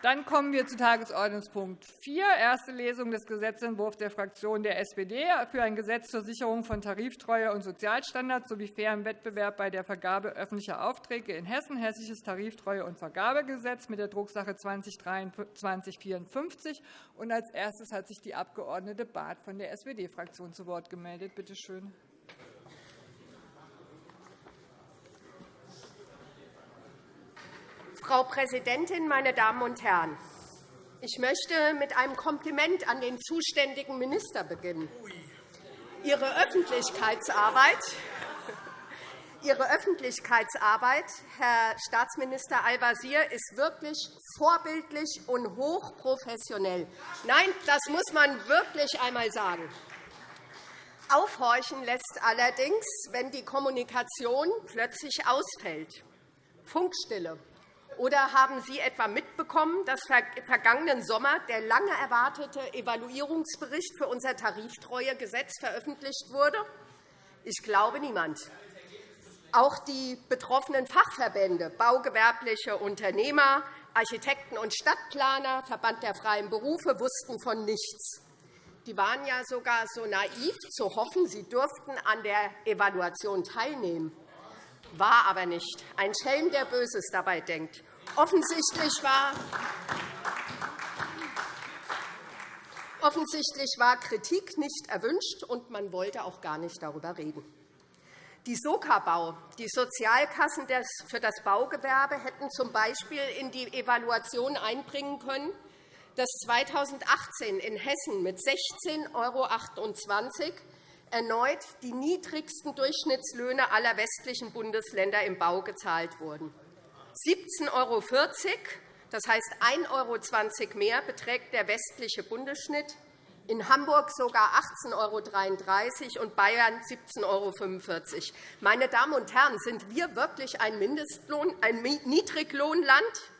Dann kommen wir zu Tagesordnungspunkt 4, erste Lesung des Gesetzentwurfs der Fraktion der SPD für ein Gesetz zur Sicherung von Tariftreue und Sozialstandards sowie fairem Wettbewerb bei der Vergabe öffentlicher Aufträge in Hessen, Hessisches Tariftreue- und Vergabegesetz mit der Drucksache 20-2354. Als erstes hat sich die Abg. Barth von der SPD-Fraktion zu Wort gemeldet. Bitte schön. Frau Präsidentin, meine Damen und Herren! Ich möchte mit einem Kompliment an den zuständigen Minister beginnen. Ihre Öffentlichkeitsarbeit, Ihre Öffentlichkeitsarbeit, Herr Staatsminister Al-Wazir, ist wirklich vorbildlich und hochprofessionell. Nein, das muss man wirklich einmal sagen. Aufhorchen lässt allerdings, wenn die Kommunikation plötzlich ausfällt. Funkstille, oder haben Sie etwa mitbekommen, dass vergangenen Sommer der lange erwartete Evaluierungsbericht für unser Tariftreuegesetz veröffentlicht wurde? Ich glaube niemand. Auch die betroffenen Fachverbände, baugewerbliche Unternehmer, Architekten und Stadtplaner, Verband der freien Berufe wussten von nichts. Die waren ja sogar so naiv zu hoffen, sie dürften an der Evaluation teilnehmen. War aber nicht. Ein Schelm, der Böses dabei denkt. Offensichtlich war, Offensichtlich war Kritik nicht erwünscht, und man wollte auch gar nicht darüber reden. Die Sokabau, die Sozialkassen für das Baugewerbe, hätten z. B. in die Evaluation einbringen können, dass 2018 in Hessen mit 16,28 € erneut die niedrigsten Durchschnittslöhne aller westlichen Bundesländer im Bau gezahlt wurden. 17,40 €, das heißt 1,20 € mehr, beträgt der westliche Bundesschnitt, in Hamburg sogar 18,33 € und Bayern 17,45 €. Meine Damen und Herren, sind wir wirklich ein, Mindestlohn, ein Niedriglohnland?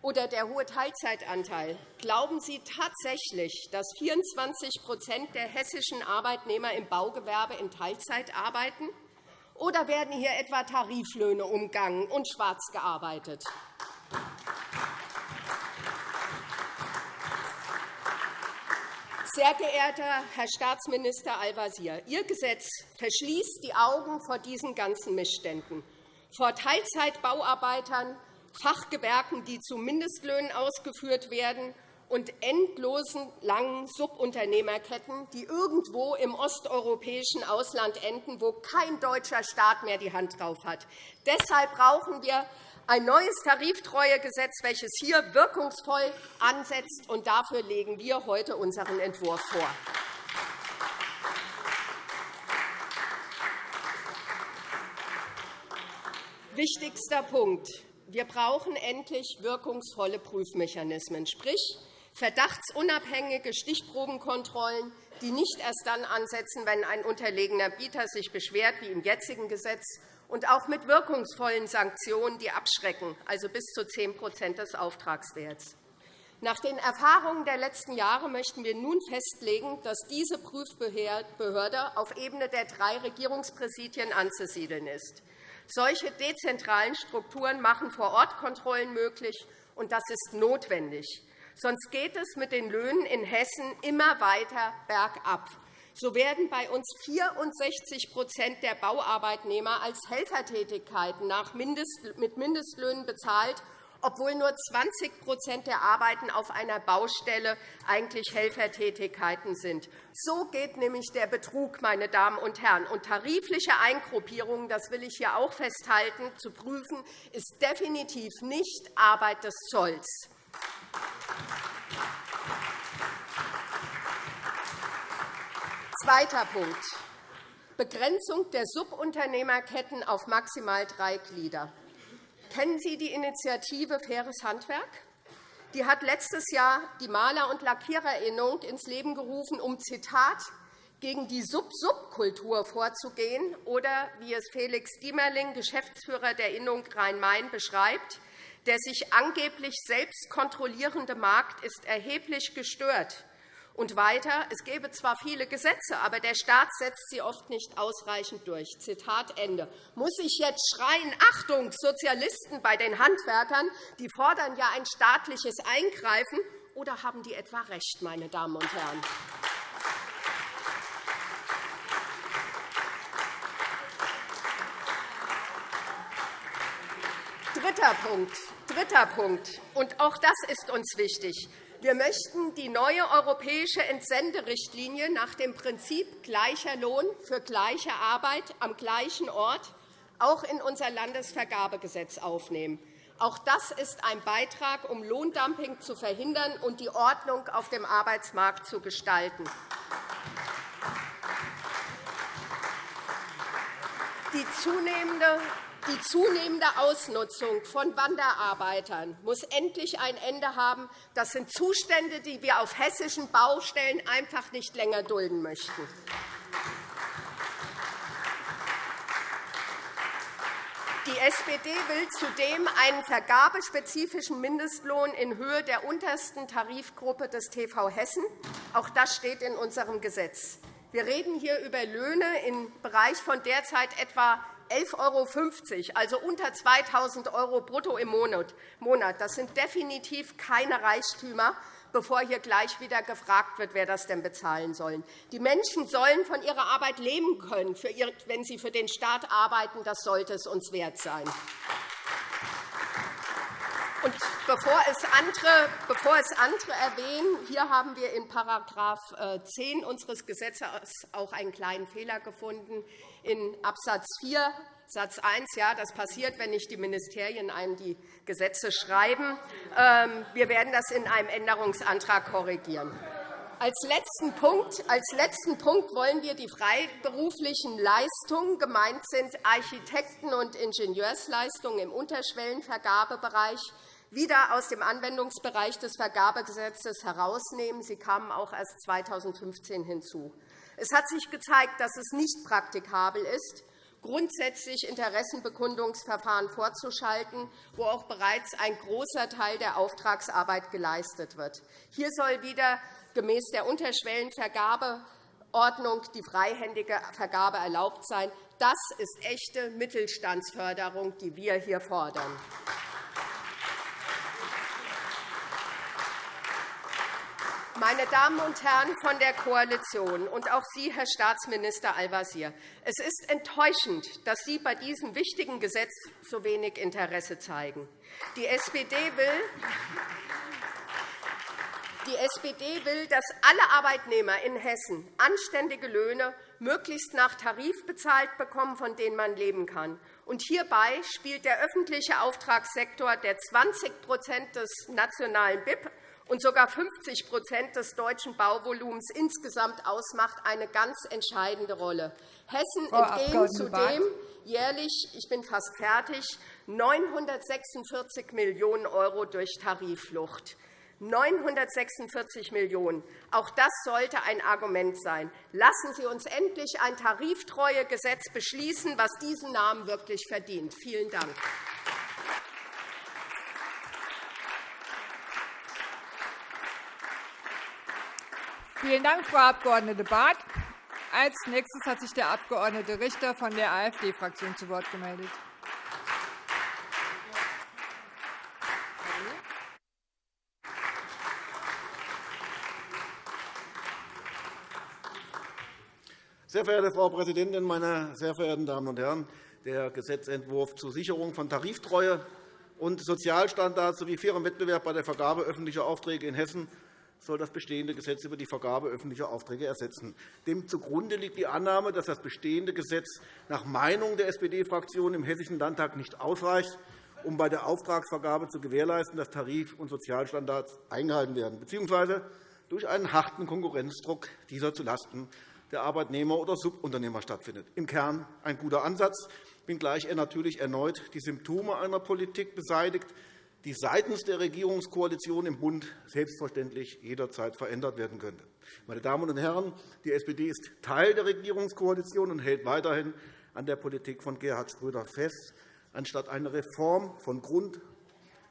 Oder der hohe Teilzeitanteil. Glauben Sie tatsächlich, dass 24 der hessischen Arbeitnehmer im Baugewerbe in Teilzeit arbeiten? Oder werden hier etwa Tariflöhne umgangen und schwarz gearbeitet? Sehr geehrter Herr Staatsminister Al-Wazir, Ihr Gesetz verschließt die Augen vor diesen ganzen Missständen, vor Teilzeitbauarbeitern, Fachgewerken, die zu Mindestlöhnen ausgeführt werden, und endlosen langen Subunternehmerketten, die irgendwo im osteuropäischen Ausland enden, wo kein deutscher Staat mehr die Hand drauf hat. Deshalb brauchen wir ein neues Tariftreuegesetz, welches hier wirkungsvoll ansetzt. Und dafür legen wir heute unseren Entwurf vor. Wichtigster Punkt. Wir brauchen endlich wirkungsvolle Prüfmechanismen, sprich verdachtsunabhängige Stichprobenkontrollen, die nicht erst dann ansetzen, wenn ein unterlegener Bieter sich beschwert, wie im jetzigen Gesetz, und auch mit wirkungsvollen Sanktionen, die abschrecken, also bis zu 10% des Auftragswerts. Nach den Erfahrungen der letzten Jahre möchten wir nun festlegen, dass diese Prüfbehörde auf Ebene der drei Regierungspräsidien anzusiedeln ist. Solche dezentralen Strukturen machen Vor-Ort-Kontrollen möglich, und das ist notwendig. Sonst geht es mit den Löhnen in Hessen immer weiter bergab. So werden bei uns 64% der Bauarbeitnehmer als Helfertätigkeiten mit Mindestlöhnen bezahlt, obwohl nur 20% der Arbeiten auf einer Baustelle eigentlich Helfertätigkeiten sind. So geht nämlich der Betrug, meine Damen und Herren. Und tarifliche Eingruppierungen, das will ich hier auch festhalten, zu prüfen, ist definitiv nicht Arbeit des Zolls. Zweiter Punkt. Begrenzung der Subunternehmerketten auf maximal drei Glieder. Kennen Sie die Initiative Faires Handwerk? Die hat letztes Jahr die Maler- und Lackiererinnung ins Leben gerufen, um Zitat gegen die Sub-Sub-Kultur vorzugehen, oder wie es Felix Diemerling, Geschäftsführer der Innung Rhein-Main, beschreibt, der sich angeblich selbst kontrollierende Markt ist erheblich gestört, Und weiter, es gäbe zwar viele Gesetze, aber der Staat setzt sie oft nicht ausreichend durch. Zitat Ende. Muss ich jetzt schreien, Achtung, Sozialisten bei den Handwerkern, die fordern ja ein staatliches Eingreifen, oder haben die etwa recht, meine Damen und Herren? Dritter Punkt. Dritter Punkt. Und auch das ist uns wichtig. Wir möchten die neue europäische Entsenderichtlinie nach dem Prinzip gleicher Lohn für gleiche Arbeit am gleichen Ort auch in unser Landesvergabegesetz aufnehmen. Auch das ist ein Beitrag, um Lohndumping zu verhindern und die Ordnung auf dem Arbeitsmarkt zu gestalten. Die zunehmende die zunehmende Ausnutzung von Wanderarbeitern muss endlich ein Ende haben. Das sind Zustände, die wir auf hessischen Baustellen einfach nicht länger dulden möchten. Die SPD will zudem einen vergabespezifischen Mindestlohn in Höhe der untersten Tarifgruppe des TV Hessen. Auch das steht in unserem Gesetz. Wir reden hier über Löhne im Bereich von derzeit etwa 11,50 €, also unter 2.000 € brutto im Monat. Das sind definitiv keine Reichtümer, bevor hier gleich wieder gefragt wird, wer das denn bezahlen soll. Die Menschen sollen von ihrer Arbeit leben können, wenn sie für den Staat arbeiten. Das sollte es uns wert sein. Und bevor es, andere, bevor es andere erwähnen, hier haben wir in § 10 äh, unseres Gesetzes auch einen kleinen Fehler gefunden. In Abs. 4 Satz 1, ja, das passiert, wenn nicht die Ministerien einem die Gesetze schreiben. Ähm, wir werden das in einem Änderungsantrag korrigieren. Als letzten, Punkt, als letzten Punkt wollen wir die freiberuflichen Leistungen, gemeint sind Architekten- und Ingenieursleistungen im Unterschwellenvergabebereich, wieder aus dem Anwendungsbereich des Vergabegesetzes herausnehmen. Sie kamen auch erst 2015 hinzu. Es hat sich gezeigt, dass es nicht praktikabel ist, grundsätzlich Interessenbekundungsverfahren vorzuschalten, wo auch bereits ein großer Teil der Auftragsarbeit geleistet wird. Hier soll wieder gemäß der Unterschwellenvergabeordnung die freihändige Vergabe erlaubt sein. Das ist echte Mittelstandsförderung, die wir hier fordern. Meine Damen und Herren von der Koalition und auch Sie, Herr Staatsminister Al-Wazir, es ist enttäuschend, dass Sie bei diesem wichtigen Gesetz so wenig Interesse zeigen. Die SPD will, die SPD will, dass alle Arbeitnehmer in Hessen anständige Löhne möglichst nach Tarif bezahlt bekommen, von denen man leben kann. Und hierbei spielt der öffentliche Auftragssektor, der 20% des nationalen BIP und sogar 50% des deutschen Bauvolumens insgesamt ausmacht, eine ganz entscheidende Rolle. Hessen entgehen zudem jährlich, ich bin fast fertig, 946 Millionen € durch Tarifflucht. 946 Millionen €. Auch das sollte ein Argument sein. Lassen Sie uns endlich ein Tariftreuegesetz beschließen, was diesen Namen wirklich verdient. Vielen Dank. Vielen Dank, Frau Abg. Barth. Als nächstes hat sich der Abg. Richter von der AfD-Fraktion zu Wort gemeldet. Sehr verehrte Frau Präsidentin, meine sehr verehrten Damen und Herren! Der Gesetzentwurf zur Sicherung von Tariftreue und Sozialstandards sowie fairem Wettbewerb bei der Vergabe öffentlicher Aufträge in Hessen soll das bestehende Gesetz über die Vergabe öffentlicher Aufträge ersetzen. Dem zugrunde liegt die Annahme, dass das bestehende Gesetz nach Meinung der SPD-Fraktion im Hessischen Landtag nicht ausreicht, um bei der Auftragsvergabe zu gewährleisten, dass Tarif- und Sozialstandards eingehalten werden, bzw. durch einen harten Konkurrenzdruck dieser zulasten der Arbeitnehmer oder Subunternehmer stattfindet. Im Kern ein guter Ansatz, wenngleich er natürlich erneut die Symptome einer Politik beseitigt, die seitens der Regierungskoalition im Bund selbstverständlich jederzeit verändert werden könnte. Meine Damen und Herren, die SPD ist Teil der Regierungskoalition und hält weiterhin an der Politik von Gerhard Schröder fest, anstatt eine Reform von Grund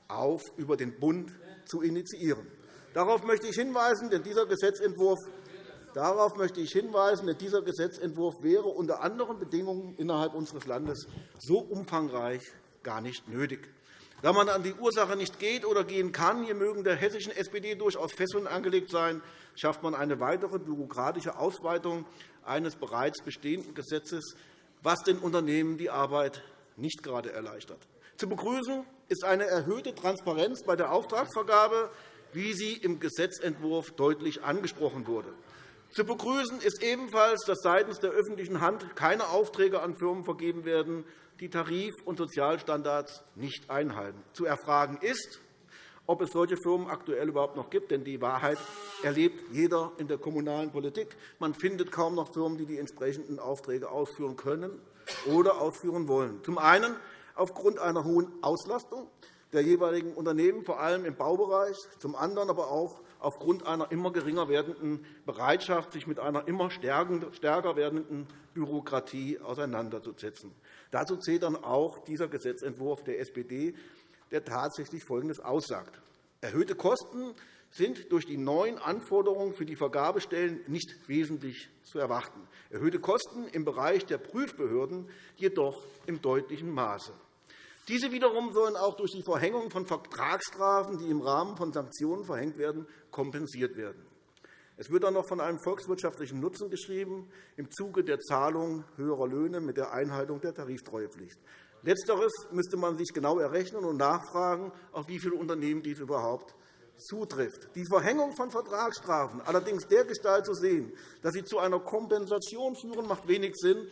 auf über den Bund zu initiieren. Darauf möchte ich hinweisen, denn dieser Gesetzentwurf Darauf möchte ich hinweisen, denn dieser Gesetzentwurf wäre unter anderen Bedingungen innerhalb unseres Landes so umfangreich gar nicht nötig. Da man an die Ursache nicht geht oder gehen kann, hier mögen der hessischen SPD durchaus Fesseln angelegt sein, schafft man eine weitere bürokratische Ausweitung eines bereits bestehenden Gesetzes, was den Unternehmen die Arbeit nicht gerade erleichtert. Zu begrüßen ist eine erhöhte Transparenz bei der Auftragsvergabe, wie sie im Gesetzentwurf deutlich angesprochen wurde. Zu begrüßen ist ebenfalls, dass seitens der öffentlichen Hand keine Aufträge an Firmen vergeben werden, die Tarif- und Sozialstandards nicht einhalten. Zu erfragen ist, ob es solche Firmen aktuell überhaupt noch gibt. Denn die Wahrheit erlebt jeder in der kommunalen Politik. Man findet kaum noch Firmen, die die entsprechenden Aufträge ausführen können oder ausführen wollen. Zum einen aufgrund einer hohen Auslastung der jeweiligen Unternehmen, vor allem im Baubereich, zum anderen aber auch aufgrund einer immer geringer werdenden Bereitschaft, sich mit einer immer stärker werdenden Bürokratie auseinanderzusetzen. Dazu zählt dann auch dieser Gesetzentwurf der SPD, der tatsächlich Folgendes aussagt. Erhöhte Kosten sind durch die neuen Anforderungen für die Vergabestellen nicht wesentlich zu erwarten, erhöhte Kosten im Bereich der Prüfbehörden jedoch im deutlichen Maße. Diese wiederum sollen auch durch die Verhängung von Vertragsstrafen, die im Rahmen von Sanktionen verhängt werden, kompensiert werden. Es wird dann noch von einem volkswirtschaftlichen Nutzen geschrieben im Zuge der Zahlung höherer Löhne mit der Einhaltung der Tariftreuepflicht. Letzteres müsste man sich genau errechnen und nachfragen, auf wie viele Unternehmen dies überhaupt zutrifft. Die Verhängung von Vertragsstrafen allerdings dergestalt zu sehen, dass sie zu einer Kompensation führen, macht wenig Sinn,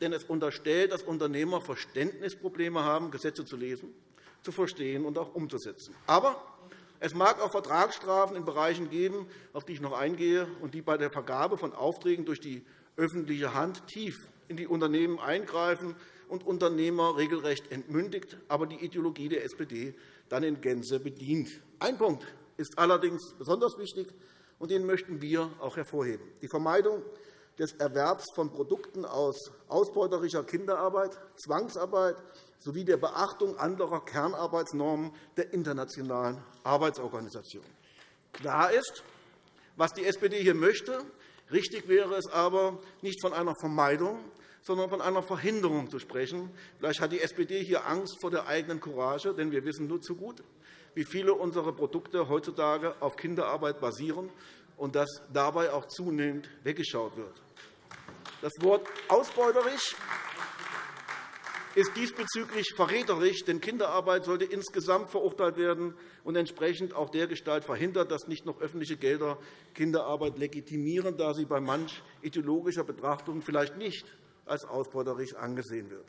denn es unterstellt, dass Unternehmer Verständnisprobleme haben, Gesetze zu lesen, zu verstehen und auch umzusetzen. Aber es mag auch Vertragsstrafen in Bereichen geben, auf die ich noch eingehe, und die bei der Vergabe von Aufträgen durch die öffentliche Hand tief in die Unternehmen eingreifen und Unternehmer regelrecht entmündigt, aber die Ideologie der SPD dann in Gänze bedient. Ein Punkt ist allerdings besonders wichtig, und den möchten wir auch hervorheben. Die Vermeidung des Erwerbs von Produkten aus ausbeuterischer Kinderarbeit, Zwangsarbeit sowie der Beachtung anderer Kernarbeitsnormen der Internationalen Arbeitsorganisation. Klar ist, was die SPD hier möchte. Richtig wäre es aber, nicht von einer Vermeidung, sondern von einer Verhinderung zu sprechen. Vielleicht hat die SPD hier Angst vor der eigenen Courage, denn wir wissen nur zu gut, wie viele unserer Produkte heutzutage auf Kinderarbeit basieren und dass dabei auch zunehmend weggeschaut wird. Das Wort ausbeuterisch ist diesbezüglich verräterisch, denn Kinderarbeit sollte insgesamt verurteilt werden und entsprechend auch dergestalt verhindert, dass nicht noch öffentliche Gelder Kinderarbeit legitimieren, da sie bei manch ideologischer Betrachtung vielleicht nicht als ausbeuterisch angesehen wird.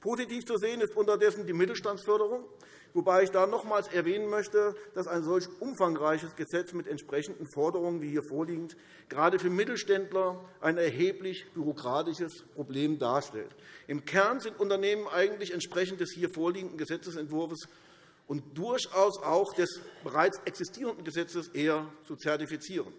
Positiv zu sehen ist unterdessen die Mittelstandsförderung, wobei ich da nochmals erwähnen möchte, dass ein solch umfangreiches Gesetz mit entsprechenden Forderungen wie hier vorliegend gerade für Mittelständler ein erheblich bürokratisches Problem darstellt. Im Kern sind Unternehmen eigentlich entsprechend des hier vorliegenden Gesetzentwurfs und durchaus auch des bereits existierenden Gesetzes eher zu zertifizieren.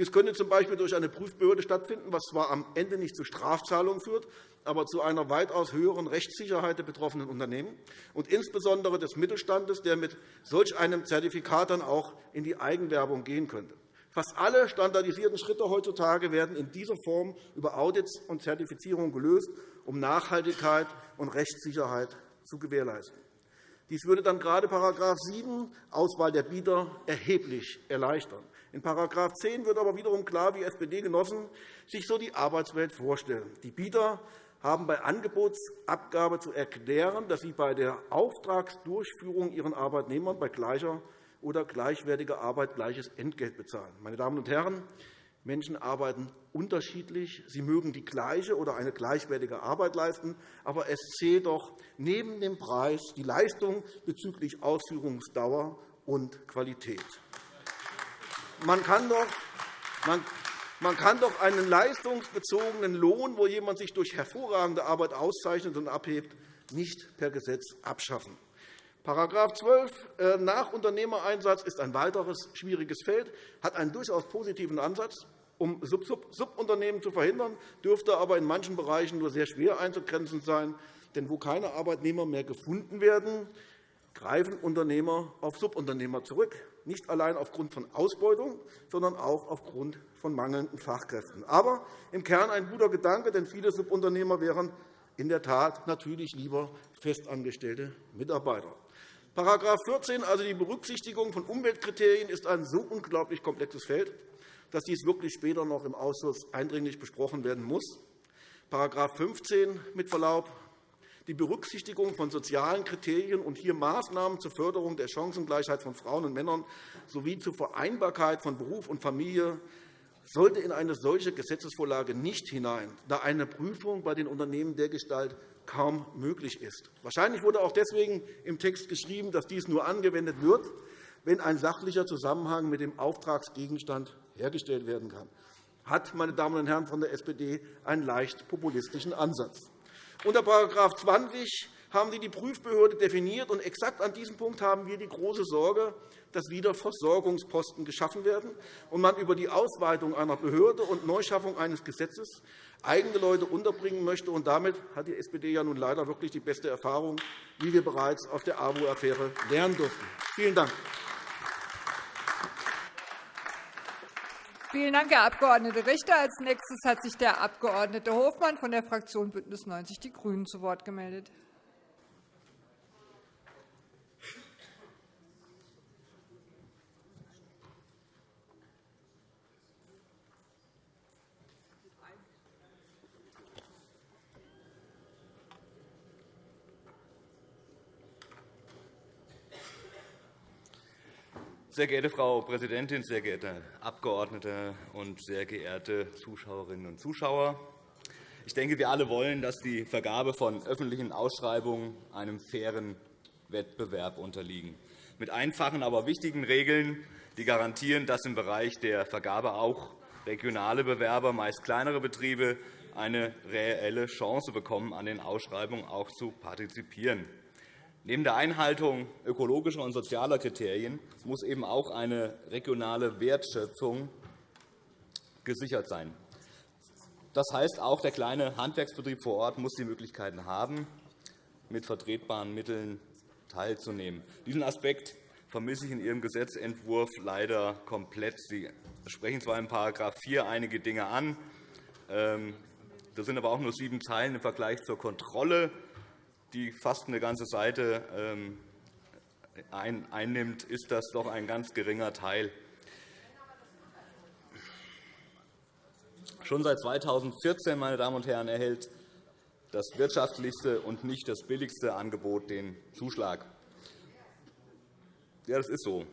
Dies könnte z.B. durch eine Prüfbehörde stattfinden, was zwar am Ende nicht zu Strafzahlungen führt, aber zu einer weitaus höheren Rechtssicherheit der betroffenen Unternehmen und insbesondere des Mittelstandes, der mit solch einem Zertifikat dann auch in die Eigenwerbung gehen könnte. Fast alle standardisierten Schritte heutzutage werden in dieser Form über Audits und Zertifizierung gelöst, um Nachhaltigkeit und Rechtssicherheit zu gewährleisten. Dies würde dann gerade § 7 Auswahl der Bieter erheblich erleichtern. In § 10 wird aber wiederum klar, wie SPD-Genossen sich so die Arbeitswelt vorstellen. Die Bieter haben bei Angebotsabgabe zu erklären, dass sie bei der Auftragsdurchführung ihren Arbeitnehmern bei gleicher oder gleichwertiger Arbeit gleiches Entgelt bezahlen. Meine Damen und Herren, Menschen arbeiten unterschiedlich. Sie mögen die gleiche oder eine gleichwertige Arbeit leisten, aber es zählt doch neben dem Preis die Leistung bezüglich Ausführungsdauer und Qualität. Man kann doch, man, man kann doch einen leistungsbezogenen Lohn, wo jemand sich durch hervorragende Arbeit auszeichnet und abhebt, nicht per Gesetz abschaffen. § 12 äh, nach Unternehmereinsatz ist ein weiteres schwieriges Feld, hat einen durchaus positiven Ansatz, um Subunternehmen zu verhindern, dürfte aber in manchen Bereichen nur sehr schwer einzugrenzen sein. Denn wo keine Arbeitnehmer mehr gefunden werden, greifen Unternehmer auf Subunternehmer zurück, nicht allein aufgrund von Ausbeutung, sondern auch aufgrund von mangelnden Fachkräften. Aber im Kern ein guter Gedanke, denn viele Subunternehmer wären in der Tat natürlich lieber festangestellte Mitarbeiter. § 14, also die Berücksichtigung von Umweltkriterien, ist ein so unglaublich komplexes Feld, dass dies wirklich später noch im Ausschuss eindringlich besprochen werden muss. § 15 mit Verlaub, die Berücksichtigung von sozialen Kriterien und hier Maßnahmen zur Förderung der Chancengleichheit von Frauen und Männern sowie zur Vereinbarkeit von Beruf und Familie sollte in eine solche Gesetzesvorlage nicht hinein, da eine Prüfung bei den Unternehmen dergestalt kaum möglich ist. Wahrscheinlich wurde auch deswegen im Text geschrieben, dass dies nur angewendet wird, wenn ein sachlicher Zusammenhang mit dem Auftragsgegenstand hergestellt werden kann. Hat, meine Damen und Herren von der SPD, einen leicht populistischen Ansatz. Unter § 20 haben Sie die Prüfbehörde definiert. und Exakt an diesem Punkt haben wir die große Sorge, dass wieder Versorgungsposten geschaffen werden und man über die Ausweitung einer Behörde und Neuschaffung eines Gesetzes eigene Leute unterbringen möchte. Und damit hat die SPD ja nun leider wirklich die beste Erfahrung, wie wir bereits aus der AWO-Affäre lernen durften. Vielen Dank. Vielen Dank, Herr Abg. Richter. Als nächstes hat sich der Abg. Hofmann von der Fraktion BÜNDNIS 90 die GRÜNEN zu Wort gemeldet. Sehr geehrte Frau Präsidentin, sehr geehrte Abgeordnete und sehr geehrte Zuschauerinnen und Zuschauer! Ich denke, wir alle wollen, dass die Vergabe von öffentlichen Ausschreibungen einem fairen Wettbewerb unterliegen, mit einfachen, aber wichtigen Regeln, die garantieren, dass im Bereich der Vergabe auch regionale Bewerber, meist kleinere Betriebe, eine reelle Chance bekommen, an den Ausschreibungen auch zu partizipieren. Neben der Einhaltung ökologischer und sozialer Kriterien muss eben auch eine regionale Wertschöpfung gesichert sein. Das heißt, auch der kleine Handwerksbetrieb vor Ort muss die Möglichkeiten haben, mit vertretbaren Mitteln teilzunehmen. Diesen Aspekt vermisse ich in Ihrem Gesetzentwurf leider komplett. Sie sprechen zwar in § 4 einige Dinge an, ähm, das sind aber auch nur sieben Zeilen im Vergleich zur Kontrolle die fast eine ganze Seite ähm, einnimmt, ist das doch ein ganz geringer Teil. Schon seit 2014 meine Damen und Herren, erhält das wirtschaftlichste und nicht das billigste Angebot den Zuschlag. Ja, das ist so.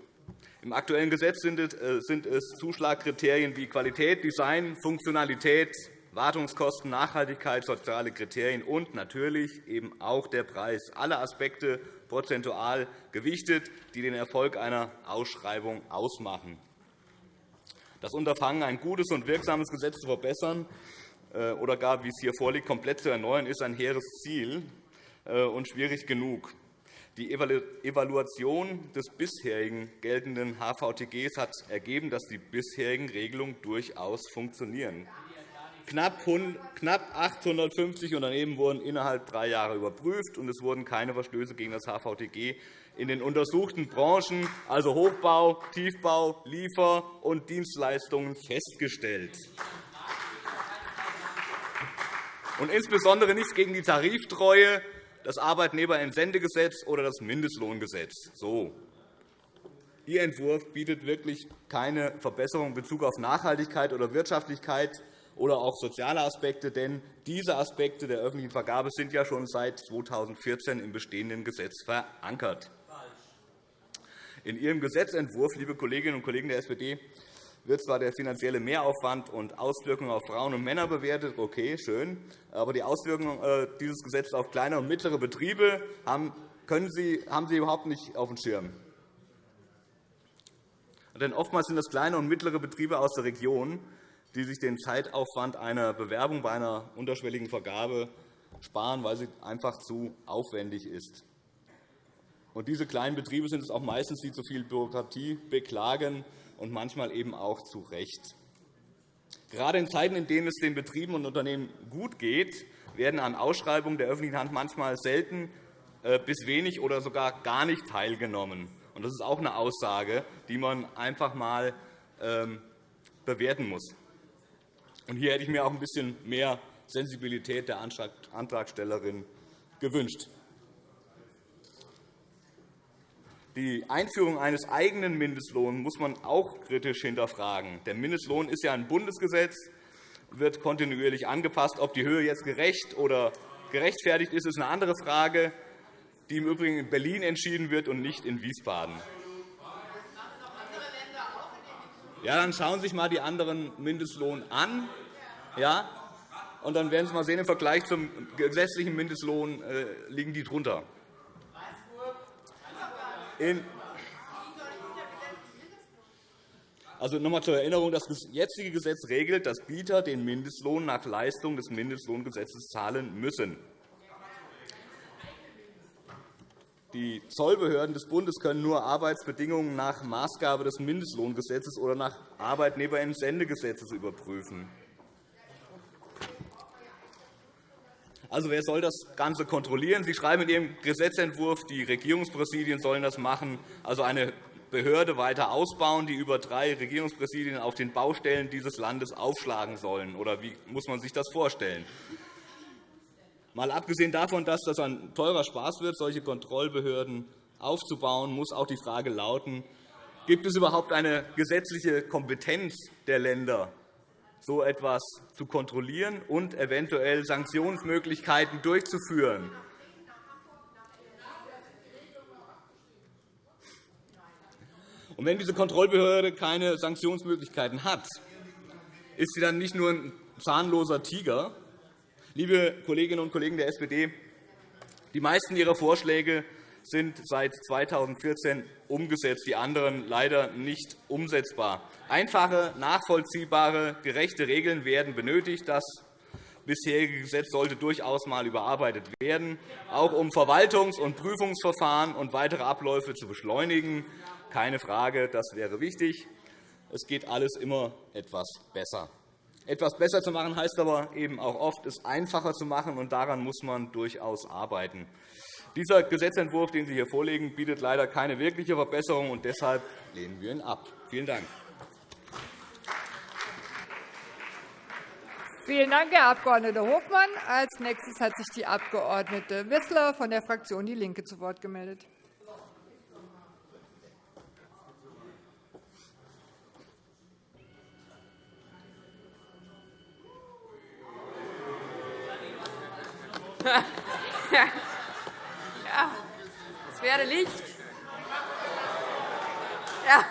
Im aktuellen Gesetz sind es Zuschlagkriterien wie Qualität, Design, Funktionalität, Wartungskosten, Nachhaltigkeit, soziale Kriterien und natürlich eben auch der Preis. Alle Aspekte prozentual gewichtet, die den Erfolg einer Ausschreibung ausmachen. Das Unterfangen, ein gutes und wirksames Gesetz zu verbessern äh, oder gar, wie es hier vorliegt, komplett zu erneuern, ist ein hehres Ziel äh, und schwierig genug. Die Evaluation des bisherigen geltenden HVTGs hat ergeben, dass die bisherigen Regelungen durchaus funktionieren. Knapp 850 Unternehmen wurden innerhalb drei Jahre überprüft, und es wurden keine Verstöße gegen das HVTG in den untersuchten Branchen, also Hochbau, Tiefbau, Liefer- und Dienstleistungen, festgestellt. Und insbesondere nichts gegen die Tariftreue, das Arbeitnehmerentsendegesetz oder das Mindestlohngesetz. So. Ihr Entwurf bietet wirklich keine Verbesserung in Bezug auf Nachhaltigkeit oder Wirtschaftlichkeit oder auch soziale Aspekte. Denn diese Aspekte der öffentlichen Vergabe sind ja schon seit 2014 im bestehenden Gesetz verankert. In Ihrem Gesetzentwurf, liebe Kolleginnen und Kollegen der SPD, wird zwar der finanzielle Mehraufwand und Auswirkungen auf Frauen und Männer bewertet. Okay, schön. Aber die Auswirkungen äh, dieses Gesetzes auf kleine und mittlere Betriebe haben, können Sie, haben Sie überhaupt nicht auf dem Schirm. Denn oftmals sind das kleine und mittlere Betriebe aus der Region, die sich den Zeitaufwand einer Bewerbung bei einer unterschwelligen Vergabe sparen, weil sie einfach zu aufwendig ist. Und diese kleinen Betriebe sind es auch meistens, die zu viel Bürokratie beklagen und manchmal eben auch zu Recht. Gerade in Zeiten, in denen es den Betrieben und Unternehmen gut geht, werden an Ausschreibungen der öffentlichen Hand manchmal selten äh, bis wenig oder sogar gar nicht teilgenommen. Das ist auch eine Aussage, die man einfach einmal ähm, bewerten muss. Hier hätte ich mir auch ein bisschen mehr Sensibilität der Antragstellerin gewünscht. Die Einführung eines eigenen Mindestlohns muss man auch kritisch hinterfragen. Der Mindestlohn ist ja ein Bundesgesetz, wird kontinuierlich angepasst. Ob die Höhe jetzt gerecht oder gerechtfertigt ist, ist eine andere Frage, die im Übrigen in Berlin entschieden wird und nicht in Wiesbaden. Ja, dann schauen Sie sich einmal die anderen Mindestlohn an. Ja, und dann werden Sie mal sehen, im Vergleich zum gesetzlichen Mindestlohn äh, liegen die drunter. In also noch einmal zur Erinnerung, das jetzige Gesetz regelt, dass Bieter den Mindestlohn nach Leistung des Mindestlohngesetzes zahlen müssen. Die Zollbehörden des Bundes können nur Arbeitsbedingungen nach Maßgabe des Mindestlohngesetzes oder nach Arbeitnehmerentsendegesetzes überprüfen. Also, wer soll das Ganze kontrollieren? Sie schreiben in Ihrem Gesetzentwurf, die Regierungspräsidien sollen das machen, also eine Behörde weiter ausbauen, die über drei Regierungspräsidien auf den Baustellen dieses Landes aufschlagen sollen. Oder wie muss man sich das vorstellen? Mal abgesehen davon, dass das ein teurer Spaß wird, solche Kontrollbehörden aufzubauen, muss auch die Frage lauten, gibt es überhaupt eine gesetzliche Kompetenz der Länder, so etwas zu kontrollieren und eventuell Sanktionsmöglichkeiten durchzuführen. Und wenn diese Kontrollbehörde keine Sanktionsmöglichkeiten hat, ist sie dann nicht nur ein zahnloser Tiger? Liebe Kolleginnen und Kollegen der SPD, die meisten Ihrer Vorschläge sind seit 2014 umgesetzt, die anderen leider nicht umsetzbar. Einfache, nachvollziehbare, gerechte Regeln werden benötigt. Das bisherige Gesetz sollte durchaus einmal überarbeitet werden, auch um Verwaltungs- und Prüfungsverfahren und weitere Abläufe zu beschleunigen. Keine Frage, das wäre wichtig. Es geht alles immer etwas besser. Etwas besser zu machen heißt aber eben auch oft, es einfacher zu machen, und daran muss man durchaus arbeiten. Dieser Gesetzentwurf, den Sie hier vorlegen, bietet leider keine wirkliche Verbesserung, und deshalb lehnen wir ihn ab. Vielen Dank. Vielen Dank, Herr Abg. Hofmann. Als nächstes hat sich die Abg. Wissler von der Fraktion DIE LINKE zu Wort gemeldet. Ja, es wäre Licht. Ja.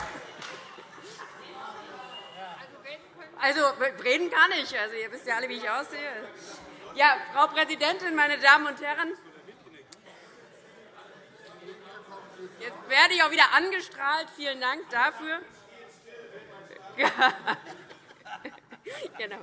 Also, reden kann ich. Also, ihr wisst ja alle, wie ich aussehe. Ja, Frau Präsidentin, meine Damen und Herren! Jetzt werde ich auch wieder angestrahlt. Vielen Dank dafür. genau.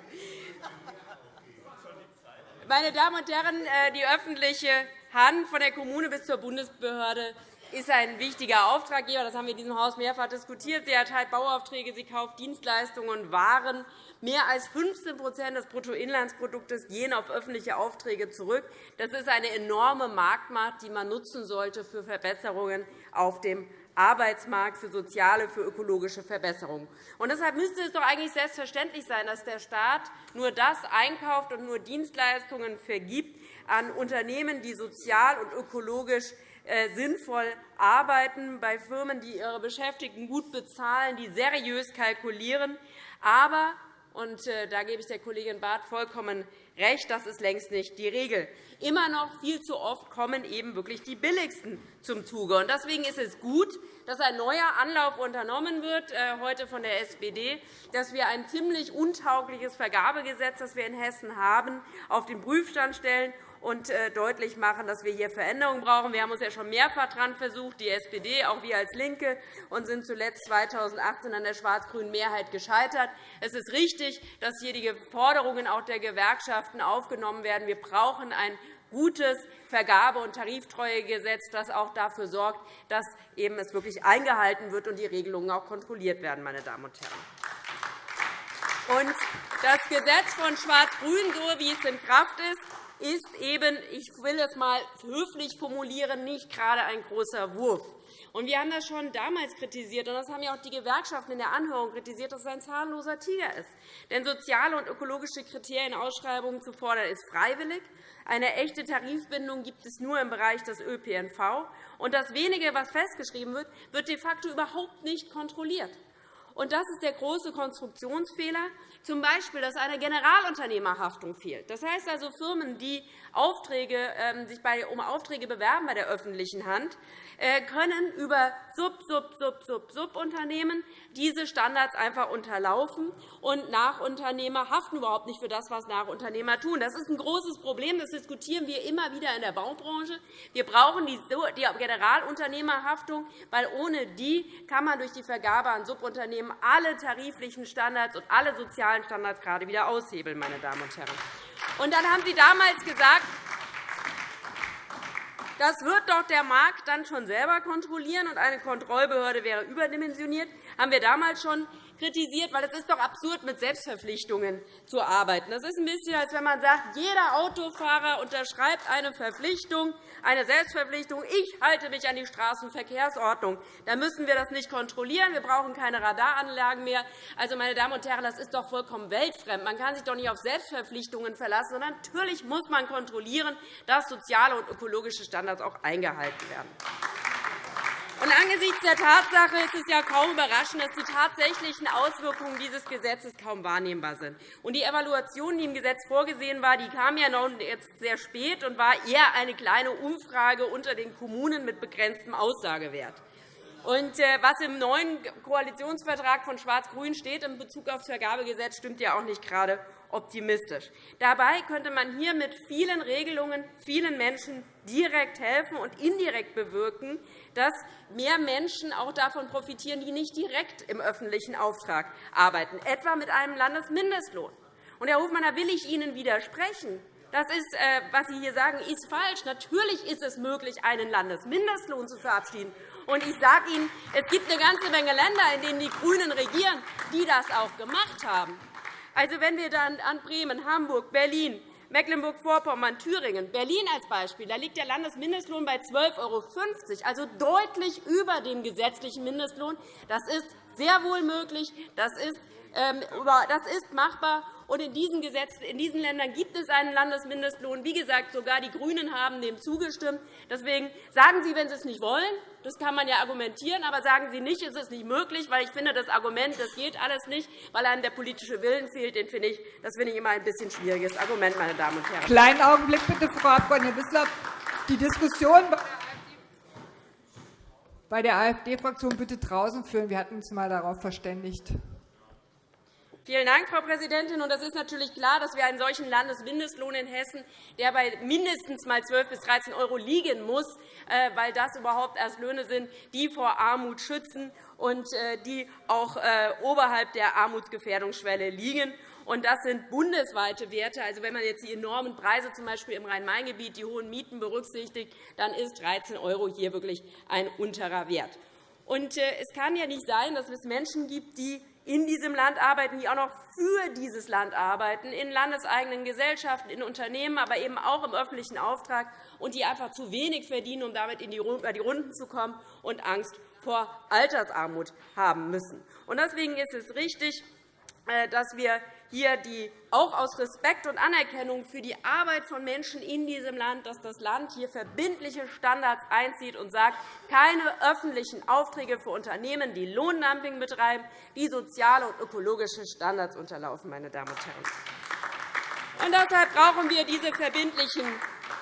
Meine Damen und Herren, äh, die öffentliche Hand von der Kommune bis zur Bundesbehörde ist ein wichtiger Auftraggeber. Das haben wir in diesem Haus mehrfach diskutiert. Sie erteilt Bauaufträge, sie kauft Dienstleistungen und Waren. Mehr als 15% des Bruttoinlandsproduktes gehen auf öffentliche Aufträge zurück. Das ist eine enorme Marktmacht, die man nutzen sollte für Verbesserungen auf dem Arbeitsmarkt, für soziale, für ökologische Verbesserungen. Und deshalb müsste es doch eigentlich selbstverständlich sein, dass der Staat nur das einkauft und nur Dienstleistungen vergibt an Unternehmen, die sozial und ökologisch äh, sinnvoll arbeiten, bei Firmen, die ihre Beschäftigten gut bezahlen, die seriös kalkulieren. Aber und äh, da gebe ich der Kollegin Barth vollkommen recht, das ist längst nicht die Regel. Immer noch viel zu oft kommen eben wirklich die Billigsten zum Zuge. Deswegen ist es gut, dass ein neuer Anlauf unternommen wird, äh, heute von der SPD, dass wir ein ziemlich untaugliches Vergabegesetz, das wir in Hessen haben, auf den Prüfstand stellen und äh, deutlich machen, dass wir hier Veränderungen brauchen. Wir haben uns ja schon mehrfach daran versucht, die SPD, auch wir als LINKE, und sind zuletzt 2018 an der schwarz-grünen Mehrheit gescheitert. Es ist richtig, dass hier die Forderungen auch der Gewerkschaften aufgenommen werden. Wir brauchen ein gutes Vergabe- und Tariftreuegesetz, das auch dafür sorgt, dass eben es wirklich eingehalten wird und die Regelungen auch kontrolliert werden. Meine Damen und Herren. Und das Gesetz von Schwarz-Grün, so wie es in Kraft ist, ist eben, ich will es einmal höflich formulieren, nicht gerade ein großer Wurf. Und wir haben das schon damals kritisiert, und das haben ja auch die Gewerkschaften in der Anhörung kritisiert, dass es ein zahnloser Tiger ist. Denn soziale und ökologische Kriterien Ausschreibungen zu fordern, ist freiwillig. Eine echte Tarifbindung gibt es nur im Bereich des ÖPNV. Und das Wenige, was festgeschrieben wird, wird de facto überhaupt nicht kontrolliert. Und das ist der große Konstruktionsfehler, z. B., dass eine Generalunternehmerhaftung fehlt. Das heißt also, Firmen, die Aufträge, äh, sich um Aufträge bewerben bei der öffentlichen Hand, äh, können über Sub, Sub, Sub, Sub, Subunternehmen diese Standards einfach unterlaufen. Und Nachunternehmer haften überhaupt nicht für das, was Nachunternehmer tun. Das ist ein großes Problem. Das diskutieren wir immer wieder in der Baubranche. Wir brauchen die Generalunternehmerhaftung, weil ohne die kann man durch die Vergabe an Subunternehmen alle tariflichen Standards und alle sozialen Standards gerade wieder aushebeln. Meine Damen und Herren. Und dann haben Sie damals gesagt, das wird doch der Markt dann schon selber kontrollieren, und eine Kontrollbehörde wäre überdimensioniert. Das haben wir damals schon kritisiert, weil es ist doch absurd, mit Selbstverpflichtungen zu arbeiten. Das ist ein bisschen, als wenn man sagt, jeder Autofahrer unterschreibt eine Verpflichtung, eine Selbstverpflichtung. Ich halte mich an die Straßenverkehrsordnung. Da müssen wir das nicht kontrollieren. Wir brauchen keine Radaranlagen mehr. Also, meine Damen und Herren, das ist doch vollkommen weltfremd. Man kann sich doch nicht auf Selbstverpflichtungen verlassen, sondern natürlich muss man kontrollieren, dass soziale und ökologische Standards auch eingehalten werden. Und angesichts der Tatsache ist es ja kaum überraschend, dass die tatsächlichen Auswirkungen dieses Gesetzes kaum wahrnehmbar sind. Und die Evaluation, die im Gesetz vorgesehen war, die kam ja noch jetzt sehr spät und war eher eine kleine Umfrage unter den Kommunen mit begrenztem Aussagewert. Und äh, was im neuen Koalitionsvertrag von Schwarz-Grün steht in Bezug auf das Vergabegesetz, stimmt ja auch nicht gerade optimistisch. Dabei könnte man hier mit vielen Regelungen vielen Menschen direkt helfen und indirekt bewirken, dass mehr Menschen auch davon profitieren, die nicht direkt im öffentlichen Auftrag arbeiten, etwa mit einem Landesmindestlohn. Und, Herr Hofmann, da will ich Ihnen widersprechen. Das ist, äh, was Sie hier sagen, ist falsch. Natürlich ist es möglich, einen Landesmindestlohn zu verabschieden. Und ich sage Ihnen, es gibt eine ganze Menge Länder, in denen die GRÜNEN regieren, die das auch gemacht haben. Also, wenn wir dann an Bremen, Hamburg, Berlin, Mecklenburg-Vorpommern, Thüringen, Berlin als Beispiel, da liegt der Landesmindestlohn bei 12,50 €, also deutlich über dem gesetzlichen Mindestlohn. Das ist sehr wohl möglich. Das ist, das ist machbar. In diesen, Gesetzen, in diesen Ländern gibt es einen Landesmindestlohn. Wie gesagt, sogar die GRÜNEN haben dem zugestimmt. Deswegen sagen Sie, wenn Sie es nicht wollen, das kann man ja argumentieren, aber sagen Sie nicht, es ist nicht möglich, weil ich finde, das Argument, das geht alles nicht, weil einem der politische Willen fehlt, den finde ich, das finde ich immer ein bisschen schwieriges Argument, meine Damen und Herren. Kleinen Augenblick bitte, Frau Abg. Wissler. Die Diskussion bei der AfD-Fraktion bitte draußen führen. Wir hatten uns einmal darauf verständigt. Vielen Dank, Frau Präsidentin. Und das ist natürlich klar, dass wir einen solchen Landesmindestlohn in Hessen, der bei mindestens mal 12 bis 13 € liegen muss, äh, weil das überhaupt erst Löhne sind, die vor Armut schützen und äh, die auch äh, oberhalb der Armutsgefährdungsschwelle liegen. Und das sind bundesweite Werte. Also, wenn man jetzt die enormen Preise z. B. im Rhein-Main-Gebiet, die hohen Mieten berücksichtigt, dann ist 13 € hier wirklich ein unterer Wert. Und es kann ja nicht sein, dass es Menschen gibt, die in diesem Land arbeiten, die auch noch für dieses Land arbeiten, in landeseigenen Gesellschaften, in Unternehmen, aber eben auch im öffentlichen Auftrag, und die einfach zu wenig verdienen, um damit in die Runden zu kommen und Angst vor Altersarmut haben müssen. Deswegen ist es richtig, äh, dass wir hier die, auch aus Respekt und Anerkennung für die Arbeit von Menschen in diesem Land, dass das Land hier verbindliche Standards einzieht und sagt, keine öffentlichen Aufträge für Unternehmen, die Lohndumping betreiben, die soziale und ökologische Standards unterlaufen. Meine Damen und Herren. Und deshalb brauchen wir diese verbindlichen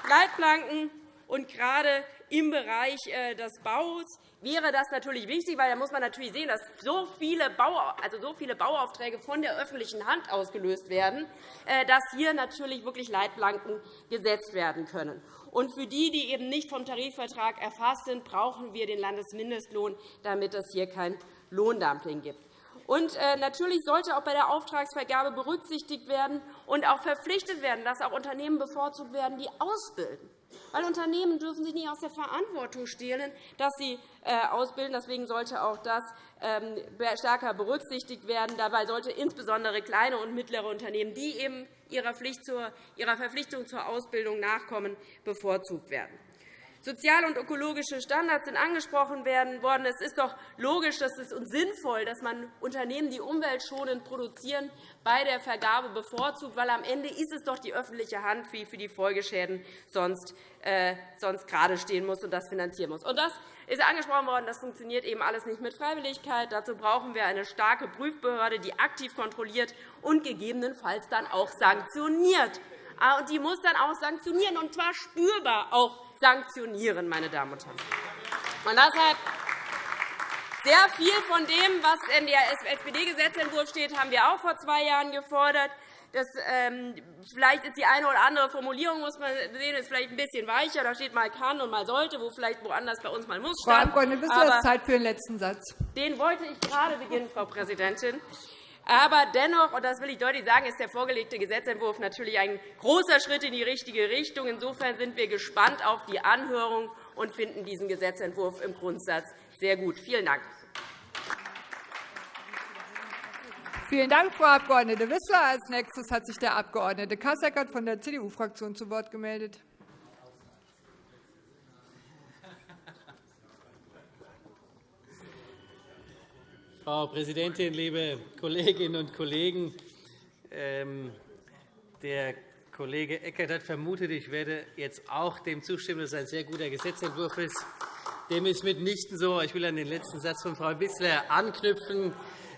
Leitplanken. Und gerade im Bereich äh, des Baus wäre das natürlich wichtig, weil da muss man natürlich sehen, dass so viele, Bau, also so viele Bauaufträge von der öffentlichen Hand ausgelöst werden, äh, dass hier natürlich wirklich Leitplanken gesetzt werden können. Und für die, die eben nicht vom Tarifvertrag erfasst sind, brauchen wir den Landesmindestlohn, damit es hier kein Lohndumping gibt. Und äh, natürlich sollte auch bei der Auftragsvergabe berücksichtigt werden und auch verpflichtet werden, dass auch Unternehmen bevorzugt werden, die ausbilden. Weil Unternehmen dürfen sich nicht aus der Verantwortung stehlen, dass sie äh, ausbilden. Deswegen sollte auch das ähm, stärker berücksichtigt werden. Dabei sollte insbesondere kleine und mittlere Unternehmen, die eben ihrer Verpflichtung zur Ausbildung nachkommen, bevorzugt werden. Soziale und ökologische Standards sind angesprochen worden. Es ist doch logisch dass es und sinnvoll, dass man Unternehmen, die umweltschonend produzieren, bei der Vergabe bevorzugt, weil am Ende ist es doch die öffentliche Hand, die für die Folgeschäden sonst, äh, sonst gerade stehen muss und das finanzieren muss. Und das ist angesprochen worden. Das funktioniert eben alles nicht mit Freiwilligkeit. Dazu brauchen wir eine starke Prüfbehörde, die aktiv kontrolliert und gegebenenfalls dann auch sanktioniert. Ah, und die muss dann auch sanktionieren, und zwar spürbar auch sanktionieren, meine Damen und Herren. Und deshalb sehr viel von dem, was in der SPD-Gesetzentwurf steht, haben wir auch vor zwei Jahren gefordert. Das, ähm, vielleicht ist die eine oder andere Formulierung, muss man sehen, ist vielleicht ein bisschen weicher. Da steht mal kann und mal sollte, wo vielleicht woanders bei uns mal muss. Frau Abgeordnete, bist du Zeit für den letzten Satz? Den wollte ich gerade beginnen, Frau Präsidentin. Aber dennoch, und das will ich deutlich sagen, ist der vorgelegte Gesetzentwurf natürlich ein großer Schritt in die richtige Richtung. Insofern sind wir gespannt auf die Anhörung und finden diesen Gesetzentwurf im Grundsatz sehr gut. Vielen Dank. Vielen Dank, Frau Abg. Wissler. Als nächstes hat sich der Abg. Kasseckert von der CDU-Fraktion zu Wort gemeldet. Frau Präsidentin, liebe Kolleginnen und Kollegen! Ähm, der Kollege Eckert hat vermutet, ich werde jetzt auch dem zustimmen, dass es ein sehr guter Gesetzentwurf ist. Dem ist mitnichten so. Ich will an den letzten Satz von Frau Wissler anknüpfen.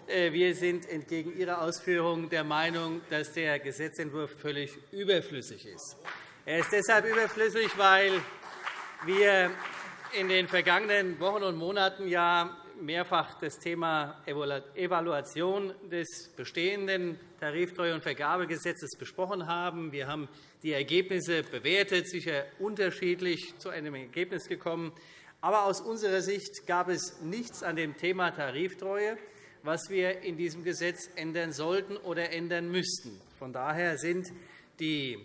Äh, wir sind entgegen Ihrer Ausführungen der Meinung, dass der Gesetzentwurf völlig überflüssig ist. Er ist deshalb überflüssig, weil wir in den vergangenen Wochen und Monaten ja mehrfach das Thema Evaluation des bestehenden Tariftreue- und Vergabegesetzes besprochen haben. Wir haben die Ergebnisse bewertet, sicher unterschiedlich zu einem Ergebnis gekommen. Aber aus unserer Sicht gab es nichts an dem Thema Tariftreue, was wir in diesem Gesetz ändern sollten oder ändern müssten. Von daher sind die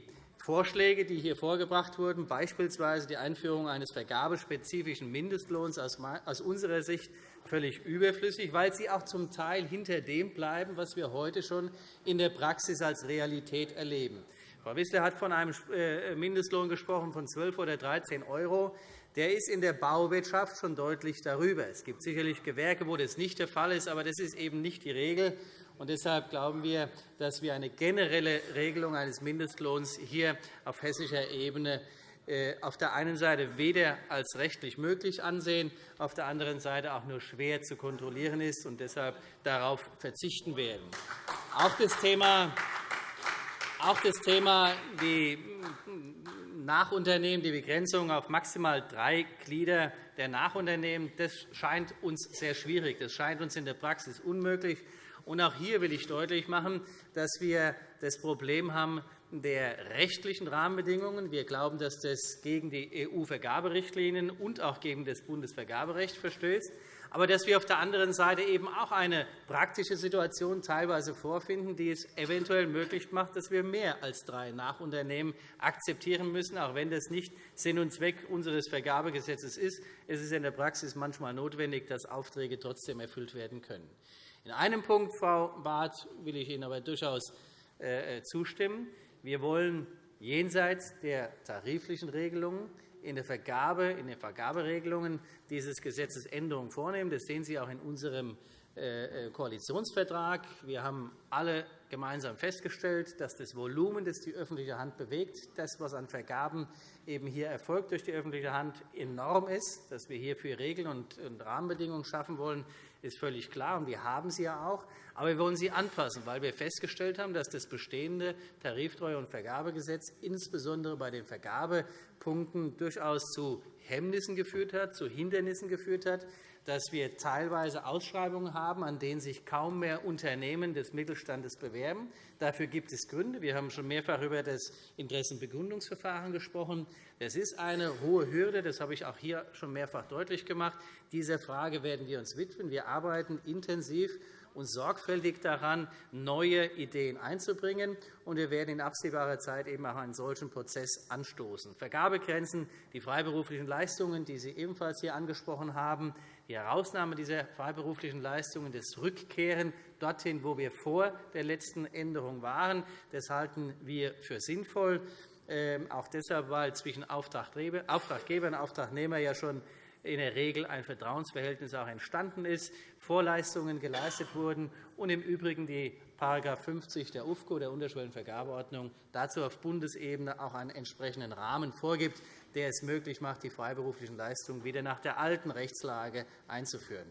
Vorschläge, die hier vorgebracht wurden, beispielsweise die Einführung eines vergabespezifischen Mindestlohns, aus unserer Sicht völlig überflüssig, weil sie auch zum Teil hinter dem bleiben, was wir heute schon in der Praxis als Realität erleben. Frau Wissler hat von einem äh, Mindestlohn gesprochen von 12 oder 13 €. Der ist in der Bauwirtschaft schon deutlich darüber. Es gibt sicherlich Gewerke, wo das nicht der Fall ist, aber das ist eben nicht die Regel. Und deshalb glauben wir, dass wir eine generelle Regelung eines Mindestlohns hier auf hessischer Ebene äh, auf der einen Seite weder als rechtlich möglich ansehen, auf der anderen Seite auch nur schwer zu kontrollieren ist und deshalb darauf verzichten werden. Auch das Thema, auch das Thema die Nachunternehmen, die Begrenzung auf maximal drei Glieder der Nachunternehmen, das scheint uns sehr schwierig. Das scheint uns in der Praxis unmöglich. Und auch hier will ich deutlich machen, dass wir das Problem haben, der rechtlichen Rahmenbedingungen. Wir glauben, dass das gegen die EU-Vergaberichtlinien und auch gegen das Bundesvergaberecht verstößt, aber dass wir auf der anderen Seite eben auch eine praktische Situation teilweise vorfinden, die es eventuell möglich macht, dass wir mehr als drei Nachunternehmen akzeptieren müssen, auch wenn das nicht Sinn und Zweck unseres Vergabegesetzes ist. Es ist in der Praxis manchmal notwendig, dass Aufträge trotzdem erfüllt werden können. In einem Punkt, Frau Barth, will ich Ihnen aber durchaus äh, zustimmen. Wir wollen jenseits der tariflichen Regelungen in, der Vergabe, in den Vergaberegelungen dieses Gesetzes Änderungen vornehmen. Das sehen Sie auch in unserem äh, äh, Koalitionsvertrag. Wir haben alle gemeinsam festgestellt, dass das Volumen, das die öffentliche Hand bewegt, das, was an Vergaben eben hier erfolgt durch die öffentliche Hand, enorm ist. Dass wir hierfür Regeln und Rahmenbedingungen schaffen wollen, ist völlig klar, und wir haben sie ja auch. Aber wir wollen sie anpassen, weil wir festgestellt haben, dass das bestehende Tariftreue- und Vergabegesetz insbesondere bei den Vergabepunkten durchaus zu Hemmnissen geführt hat, zu Hindernissen geführt hat, dass wir teilweise Ausschreibungen haben, an denen sich kaum mehr Unternehmen des Mittelstandes bewerben. Dafür gibt es Gründe. Wir haben schon mehrfach über das Interessenbegründungsverfahren gesprochen. Das ist eine hohe Hürde. Das habe ich auch hier schon mehrfach deutlich gemacht. Dieser Frage werden wir uns widmen. Wir arbeiten intensiv und sorgfältig daran, neue Ideen einzubringen. Und wir werden in absehbarer Zeit eben auch einen solchen Prozess anstoßen. Vergabegrenzen, die freiberuflichen Leistungen, die Sie ebenfalls hier angesprochen haben, die Herausnahme dieser freiberuflichen Leistungen, das Rückkehren dorthin, wo wir vor der letzten Änderung waren, das halten wir für sinnvoll. Ähm, auch deshalb, weil zwischen Auftraggeber und Auftragnehmer ja schon in der Regel ein Vertrauensverhältnis auch entstanden ist, Vorleistungen geleistet wurden und im Übrigen die § 50 der UFCO, der Unterschwellenvergabeordnung, dazu auf Bundesebene auch einen entsprechenden Rahmen vorgibt, der es möglich macht, die freiberuflichen Leistungen wieder nach der alten Rechtslage einzuführen.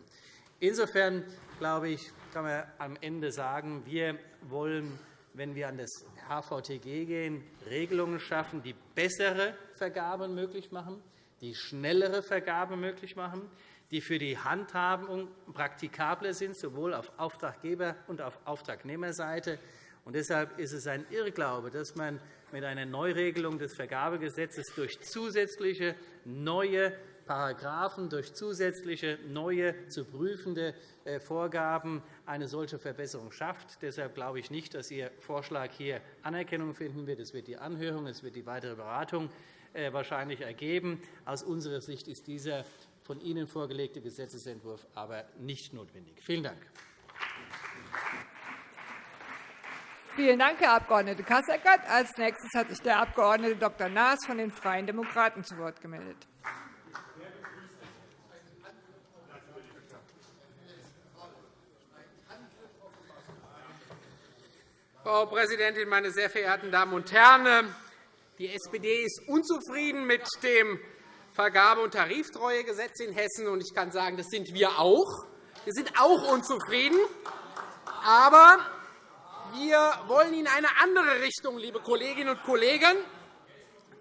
Insofern glaube ich, kann man am Ende sagen, wir wollen, wenn wir an das HVTG gehen, Regelungen schaffen, die bessere Vergaben möglich machen, die schnellere Vergabe möglich machen, die für die Handhabung praktikabler sind, sowohl auf Auftraggeber- und auf Auftragnehmerseite. Und deshalb ist es ein Irrglaube, dass man mit einer Neuregelung des Vergabegesetzes durch zusätzliche neue Paragraphen, durch zusätzliche neue zu prüfende äh, Vorgaben eine solche Verbesserung schafft. Deshalb glaube ich nicht, dass Ihr Vorschlag hier Anerkennung finden wird. Es wird die Anhörung, es wird die weitere Beratung äh, wahrscheinlich ergeben. Aus unserer Sicht ist dieser von Ihnen vorgelegte Gesetzentwurf aber nicht notwendig. Vielen Dank. Vielen Dank, Herr Abg. Kasseckert. Als nächstes hat sich der Abg. Dr. Naas von den Freien Demokraten zu Wort gemeldet. Frau Präsidentin, meine sehr verehrten Damen und Herren! Die SPD ist unzufrieden mit dem Vergabe- und Tariftreuegesetz in Hessen. Und ich kann sagen, das sind wir auch. Wir sind auch unzufrieden. Aber wir wollen in eine andere Richtung, liebe Kolleginnen und Kollegen.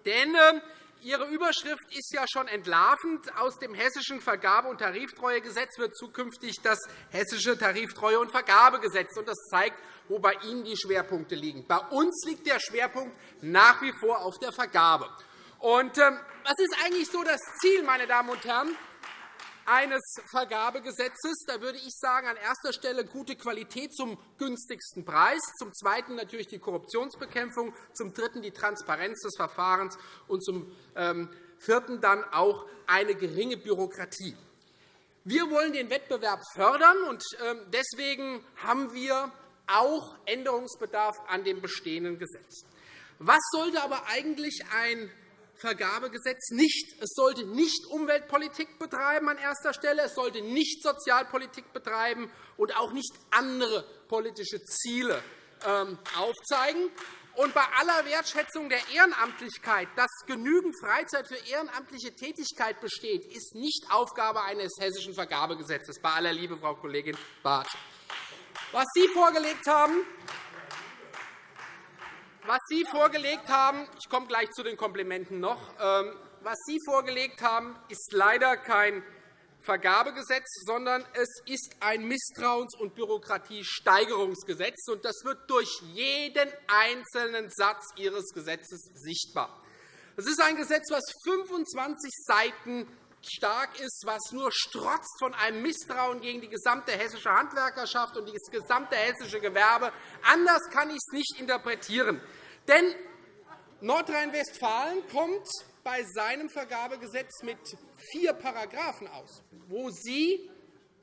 Denn ähm, Ihre Überschrift ist ja schon entlarvend. Aus dem Hessischen Vergabe- und Tariftreuegesetz wird zukünftig das Hessische Tariftreue- und Vergabegesetz. Das zeigt, wo bei Ihnen die Schwerpunkte liegen. Bei uns liegt der Schwerpunkt nach wie vor auf der Vergabe. Und, ähm, was ist eigentlich so das Ziel, meine Damen und Herren? eines Vergabegesetzes. Da würde ich sagen, an erster Stelle gute Qualität zum günstigsten Preis, zum Zweiten natürlich die Korruptionsbekämpfung, zum Dritten die Transparenz des Verfahrens und zum ähm, Vierten dann auch eine geringe Bürokratie. Wir wollen den Wettbewerb fördern, und ähm, deswegen haben wir auch Änderungsbedarf an dem bestehenden Gesetz. Was sollte aber eigentlich ein Vergabegesetz nicht. Es sollte nicht Umweltpolitik betreiben an erster Stelle, es sollte nicht Sozialpolitik betreiben und auch nicht andere politische Ziele ähm, aufzeigen. Und bei aller Wertschätzung der Ehrenamtlichkeit, dass genügend Freizeit für ehrenamtliche Tätigkeit besteht, ist nicht Aufgabe eines hessischen Vergabegesetzes, bei aller Liebe, Frau Kollegin Barth. Was Sie vorgelegt haben, was Sie vorgelegt haben, ich komme gleich zu den Komplimenten noch, ähm, was Sie vorgelegt haben, ist leider kein Vergabegesetz, sondern es ist ein Misstrauens- und Bürokratiesteigerungsgesetz. Das wird durch jeden einzelnen Satz Ihres Gesetzes sichtbar. Es ist ein Gesetz, das 25 Seiten stark ist, was nur strotzt von einem Misstrauen gegen die gesamte hessische Handwerkerschaft und das gesamte hessische Gewerbe. Anders kann ich es nicht interpretieren. Denn Nordrhein-Westfalen kommt bei seinem Vergabegesetz mit vier Paragraphen aus, wo Sie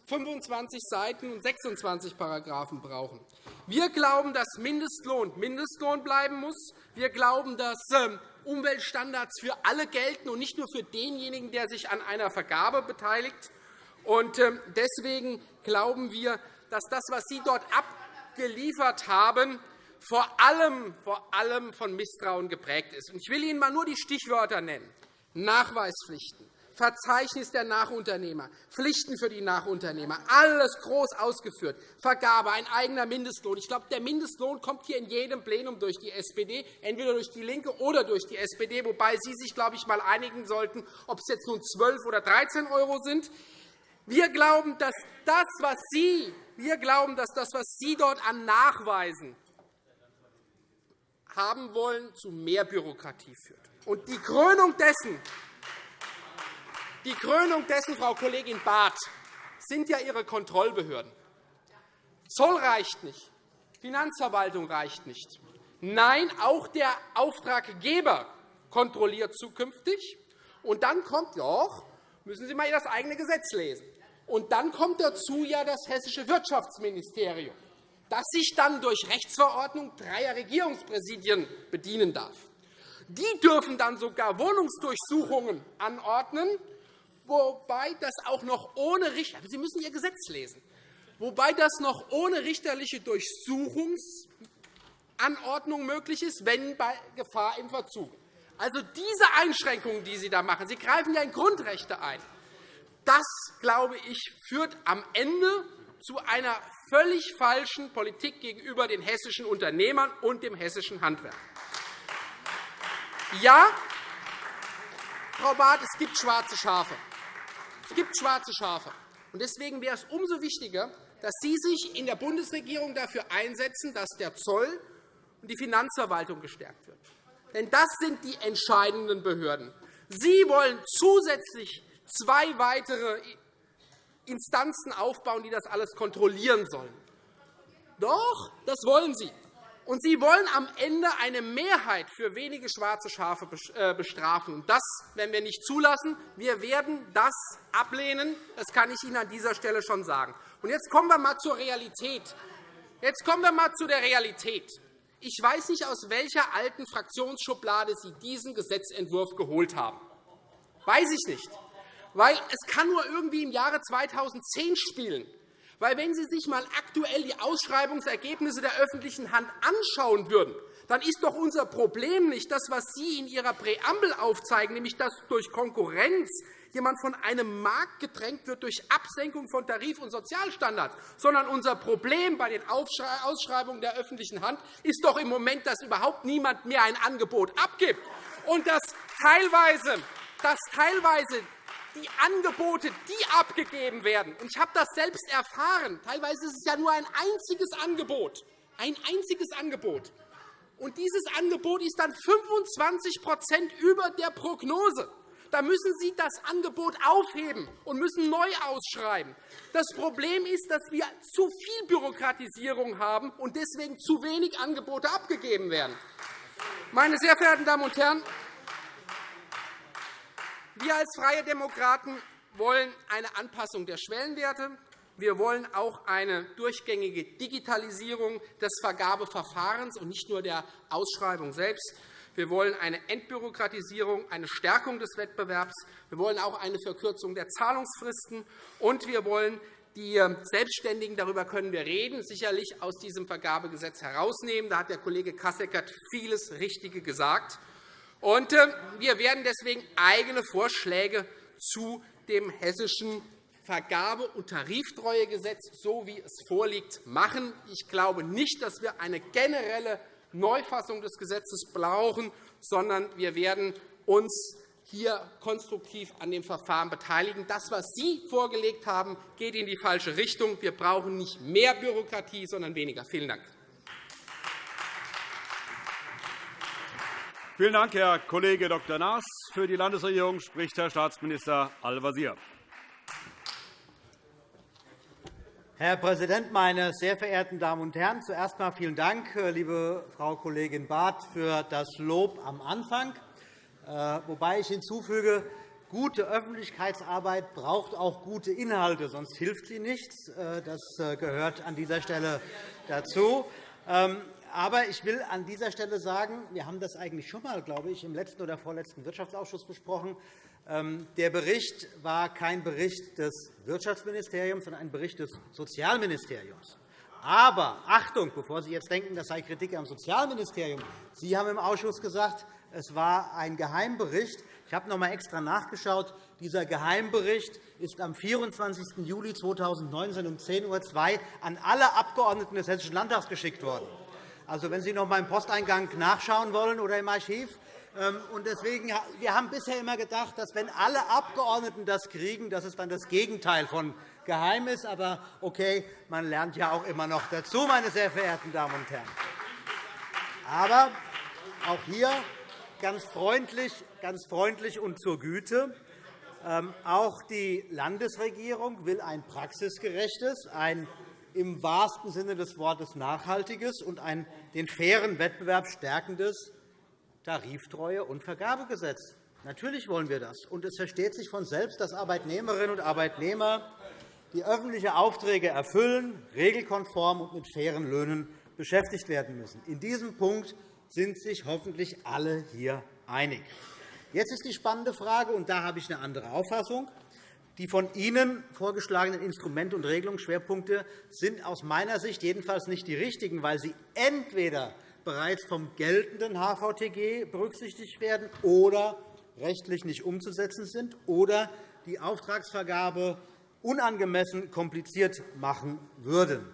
25 Seiten und 26 Paragraphen brauchen. Wir glauben, dass Mindestlohn Mindestlohn bleiben muss. Wir glauben, dass ähm, Umweltstandards für alle gelten und nicht nur für denjenigen, der sich an einer Vergabe beteiligt. Ähm, deswegen glauben wir, dass das, was Sie dort abgeliefert haben, vor allem, vor allem von Misstrauen geprägt ist. Ich will Ihnen einmal nur die Stichwörter nennen. Nachweispflichten, Verzeichnis der Nachunternehmer, Pflichten für die Nachunternehmer, alles groß ausgeführt, Vergabe, ein eigener Mindestlohn. Ich glaube, der Mindestlohn kommt hier in jedem Plenum durch die SPD, entweder durch DIE LINKE oder durch die SPD, wobei Sie sich, glaube ich, einmal einigen sollten, ob es jetzt nun 12 oder 13 € sind. Wir glauben, dass das, was Sie, wir glauben, dass das, was Sie dort an Nachweisen haben wollen, zu mehr Bürokratie führt. Und die Krönung dessen, die Krönung dessen, Frau Kollegin Barth, sind ja Ihre Kontrollbehörden. Zoll reicht nicht, Finanzverwaltung reicht nicht. Nein, auch der Auftraggeber kontrolliert zukünftig. Und dann kommt doch, müssen Sie einmal das eigene Gesetz lesen. Und dann kommt dazu ja das hessische Wirtschaftsministerium, das sich dann durch Rechtsverordnung dreier Regierungspräsidien bedienen darf. Die dürfen dann sogar Wohnungsdurchsuchungen anordnen, wobei das auch noch ohne Sie müssen Ihr Gesetz lesen, wobei das noch ohne richterliche Durchsuchungsanordnung möglich ist, wenn bei Gefahr im Verzug. Also diese Einschränkungen, die Sie da machen, Sie greifen ja in Grundrechte ein. Das, glaube ich, führt am Ende zu einer völlig falschen Politik gegenüber den hessischen Unternehmern und dem hessischen Handwerk. Ja, Frau Barth, es gibt schwarze Schafe. Es gibt schwarze Schafe. Deswegen wäre es umso wichtiger, dass Sie sich in der Bundesregierung dafür einsetzen, dass der Zoll und die Finanzverwaltung gestärkt wird. Denn das sind die entscheidenden Behörden. Sie wollen zusätzlich zwei weitere Instanzen aufbauen, die das alles kontrollieren sollen. Doch, das wollen Sie. Und Sie wollen am Ende eine Mehrheit für wenige schwarze Schafe äh, bestrafen. Das werden wir nicht zulassen. Wir werden das ablehnen. Das kann ich Ihnen an dieser Stelle schon sagen. Und jetzt kommen wir einmal zur Realität. Jetzt kommen wir einmal zu der Realität. Ich weiß nicht, aus welcher alten Fraktionsschublade Sie diesen Gesetzentwurf geholt haben. Weiß ich nicht. Weil es kann nur irgendwie im Jahre 2010 spielen. Weil wenn Sie sich einmal aktuell die Ausschreibungsergebnisse der öffentlichen Hand anschauen würden, dann ist doch unser Problem nicht das, was Sie in Ihrer Präambel aufzeigen, nämlich dass durch Konkurrenz jemand von einem Markt gedrängt wird durch Absenkung von Tarif- und Sozialstandards, sondern unser Problem bei den Ausschreibungen der öffentlichen Hand ist doch im Moment, dass überhaupt niemand mehr ein Angebot abgibt. Und dass teilweise, dass teilweise die Angebote, die abgegeben werden. Und ich habe das selbst erfahren. Teilweise ist es ja nur ein einziges Angebot. Ein einziges Angebot. Und dieses Angebot ist dann 25% über der Prognose. Da müssen Sie das Angebot aufheben und müssen neu ausschreiben. Das Problem ist, dass wir zu viel Bürokratisierung haben und deswegen zu wenig Angebote abgegeben werden. Meine sehr verehrten Damen und Herren, wir als Freie Demokraten wollen eine Anpassung der Schwellenwerte. Wir wollen auch eine durchgängige Digitalisierung des Vergabeverfahrens und nicht nur der Ausschreibung selbst. Wir wollen eine Entbürokratisierung, eine Stärkung des Wettbewerbs. Wir wollen auch eine Verkürzung der Zahlungsfristen. Und wir wollen die Selbstständigen, darüber können wir reden, sicherlich aus diesem Vergabegesetz herausnehmen. Da hat der Kollege Kasseckert vieles Richtige gesagt. Und äh, wir werden deswegen eigene Vorschläge zu dem hessischen Vergabe- und Tariftreuegesetz, so wie es vorliegt, machen. Ich glaube nicht, dass wir eine generelle Neufassung des Gesetzes brauchen, sondern wir werden uns hier konstruktiv an dem Verfahren beteiligen. Das, was Sie vorgelegt haben, geht in die falsche Richtung. Wir brauchen nicht mehr Bürokratie, sondern weniger. Vielen Dank. Vielen Dank, Herr Kollege Dr. Naas. Für die Landesregierung spricht Herr Staatsminister Al-Wazir. Herr Präsident, meine sehr verehrten Damen und Herren! Zuerst einmal vielen Dank, äh, liebe Frau Kollegin Barth, für das Lob am Anfang. Äh, wobei ich hinzufüge, gute Öffentlichkeitsarbeit braucht auch gute Inhalte, sonst hilft sie nichts. Äh, das gehört an dieser Stelle dazu. Aber ich will an dieser Stelle sagen, wir haben das eigentlich schon einmal, glaube ich, im letzten oder vorletzten Wirtschaftsausschuss besprochen. Ähm, der Bericht war kein Bericht des Wirtschaftsministeriums, sondern ein Bericht des Sozialministeriums. Aber Achtung, bevor Sie jetzt denken, das sei Kritik am Sozialministerium. Sie haben im Ausschuss gesagt, es war ein Geheimbericht. Ich habe noch einmal extra nachgeschaut. Dieser Geheimbericht ist am 24. Juli 2019 um 10.02 Uhr an alle Abgeordneten des Hessischen Landtags geschickt worden. Also, wenn Sie noch einmal im Posteingang nachschauen wollen oder im Archiv, Ähm, deswegen, wir haben bisher immer gedacht, dass wenn alle Abgeordneten das kriegen, dass es dann das Gegenteil von geheim ist. Aber okay, man lernt ja auch immer noch dazu, meine sehr verehrten Damen und Herren. Aber auch hier ganz freundlich, ganz freundlich und zur Güte. Ähm, auch die Landesregierung will ein praxisgerechtes, ein im wahrsten Sinne des Wortes nachhaltiges und ein den fairen Wettbewerb stärkendes Tariftreue- und Vergabegesetz. Natürlich wollen wir das. Und es versteht sich von selbst, dass Arbeitnehmerinnen und Arbeitnehmer die öffentliche Aufträge erfüllen, regelkonform und mit fairen Löhnen beschäftigt werden müssen. In diesem Punkt sind sich hoffentlich alle hier einig. Jetzt ist die spannende Frage, und da habe ich eine andere Auffassung. Die von Ihnen vorgeschlagenen Instrumente und Regelungsschwerpunkte sind aus meiner Sicht jedenfalls nicht die richtigen, weil sie entweder bereits vom geltenden HVTG berücksichtigt werden oder rechtlich nicht umzusetzen sind oder die Auftragsvergabe unangemessen kompliziert machen würden.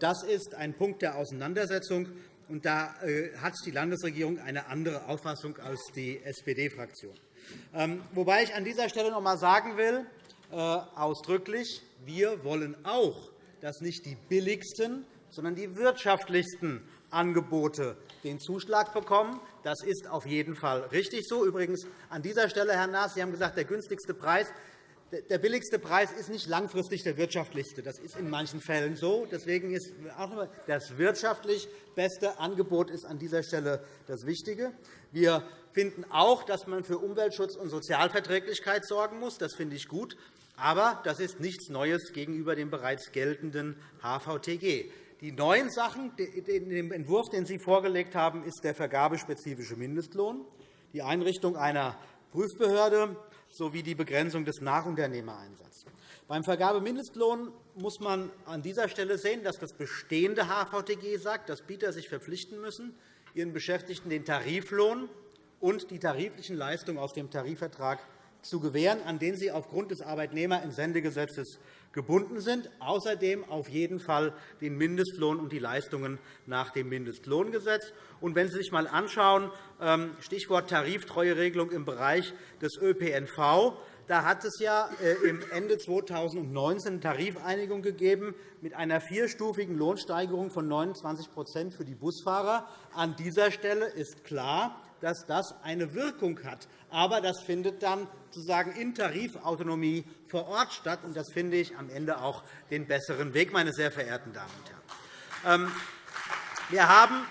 Das ist ein Punkt der Auseinandersetzung. Und da äh, hat die Landesregierung eine andere Auffassung als die SPD-Fraktion. Ähm, wobei ich an dieser Stelle noch einmal sagen will, ausdrücklich, wir wollen auch, dass nicht die billigsten, sondern die wirtschaftlichsten Angebote den Zuschlag bekommen. Das ist auf jeden Fall richtig so. Übrigens an dieser Stelle, Herr Naas, Sie haben gesagt, der günstigste Preis der billigste Preis ist nicht langfristig der wirtschaftlichste. Das ist in manchen Fällen so. Deswegen ist auch das wirtschaftlich beste Angebot ist an dieser Stelle das Wichtige. Wir finden auch, dass man für Umweltschutz und Sozialverträglichkeit sorgen muss. Das finde ich gut. Aber das ist nichts Neues gegenüber dem bereits geltenden HVTG. Die neuen Sachen in dem Entwurf, den Sie vorgelegt haben, ist der vergabespezifische Mindestlohn, die Einrichtung einer Prüfbehörde sowie die Begrenzung des Nachunternehmereinsatzes. Beim Vergabemindestlohn muss man an dieser Stelle sehen, dass das bestehende HVTG sagt, dass Bieter sich verpflichten müssen, ihren Beschäftigten den Tariflohn und die tariflichen Leistungen aus dem Tarifvertrag zu gewähren, an den sie aufgrund des Arbeitnehmerentsendegesetzes gebunden sind, außerdem auf jeden Fall den Mindestlohn und die Leistungen nach dem Mindestlohngesetz. Und wenn Sie sich einmal anschauen, ähm, Stichwort Tariftreueregelung im Bereich des ÖPNV, da hat es ja äh, im Ende 2019 eine Tarifeinigung gegeben mit einer vierstufigen Lohnsteigerung von 29% für die Busfahrer. An dieser Stelle ist klar, dass das eine Wirkung hat. Aber das findet dann sozusagen in Tarifautonomie vor Ort statt. Und das finde ich am Ende auch den besseren Weg, meine sehr verehrten Damen und Herren. Ähm, wir haben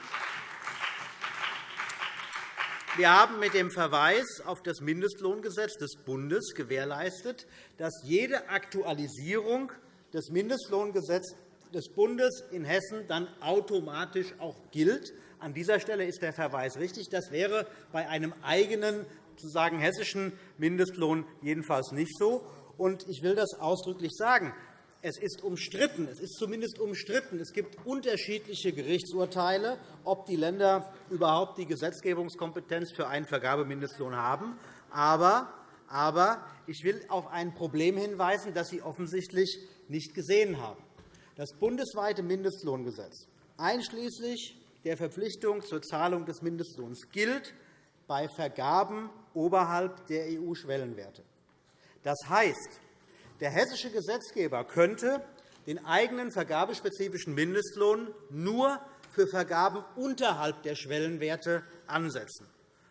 wir haben mit dem Verweis auf das Mindestlohngesetz des Bundes gewährleistet, dass jede Aktualisierung des Mindestlohngesetzes des Bundes in Hessen dann automatisch auch gilt. An dieser Stelle ist der Verweis richtig. Das wäre bei einem eigenen sozusagen hessischen Mindestlohn jedenfalls nicht so. Ich will das ausdrücklich sagen. Es ist umstritten. Es ist zumindest umstritten. Es gibt unterschiedliche Gerichtsurteile, ob die Länder überhaupt die Gesetzgebungskompetenz für einen Vergabemindestlohn haben. Aber, aber ich will auf ein Problem hinweisen, das Sie offensichtlich nicht gesehen haben. Das bundesweite Mindestlohngesetz, einschließlich der Verpflichtung zur Zahlung des Mindestlohns, gilt bei Vergaben oberhalb der EU-Schwellenwerte. Das heißt, der hessische Gesetzgeber könnte den eigenen vergabespezifischen Mindestlohn nur für Vergaben unterhalb der Schwellenwerte ansetzen.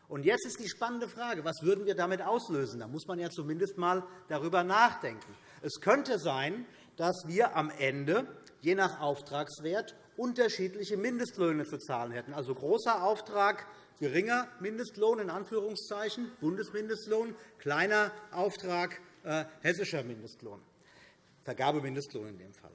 Und jetzt ist die spannende Frage, was würden wir damit auslösen? Da muss man ja zumindest einmal darüber nachdenken. Es könnte sein, dass wir am Ende, je nach Auftragswert, unterschiedliche Mindestlöhne zu zahlen hätten. Also großer Auftrag, geringer Mindestlohn, in Anführungszeichen, Bundesmindestlohn, kleiner Auftrag, äh, hessischer Mindestlohn, Vergabemindestlohn in dem Fall.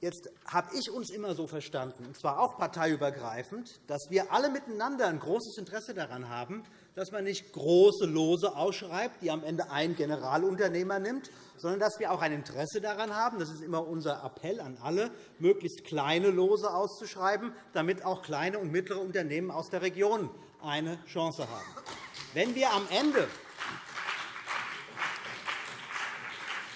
Jetzt habe ich uns immer so verstanden, und zwar auch parteiübergreifend, dass wir alle miteinander ein großes Interesse daran haben, dass man nicht große Lose ausschreibt, die am Ende ein Generalunternehmer nimmt, sondern dass wir auch ein Interesse daran haben, das ist immer unser Appell an alle, möglichst kleine Lose auszuschreiben, damit auch kleine und mittlere Unternehmen aus der Region eine Chance haben. Wenn wir am Ende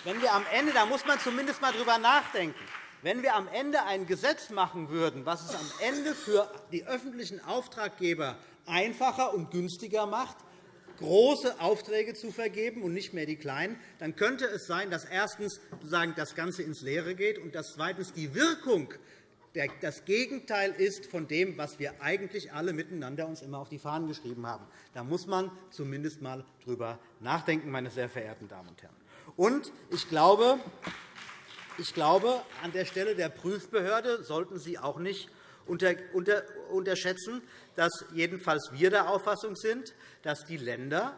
wenn wir am Ende, da muss man zumindest einmal darüber nachdenken, wenn wir am Ende ein Gesetz machen würden, was es am Ende für die öffentlichen Auftraggeber einfacher und günstiger macht, große Aufträge zu vergeben und nicht mehr die kleinen, dann könnte es sein, dass erstens das Ganze ins Leere geht und dass zweitens die Wirkung das Gegenteil ist von dem, was wir eigentlich alle miteinander uns immer auf die Fahnen geschrieben haben. Da muss man zumindest einmal drüber nachdenken, meine sehr verehrten Damen und Herren. Und ich glaube, ich glaube, an der Stelle der Prüfbehörde sollten Sie auch nicht unterschätzen, dass jedenfalls wir der Auffassung sind, dass die Länder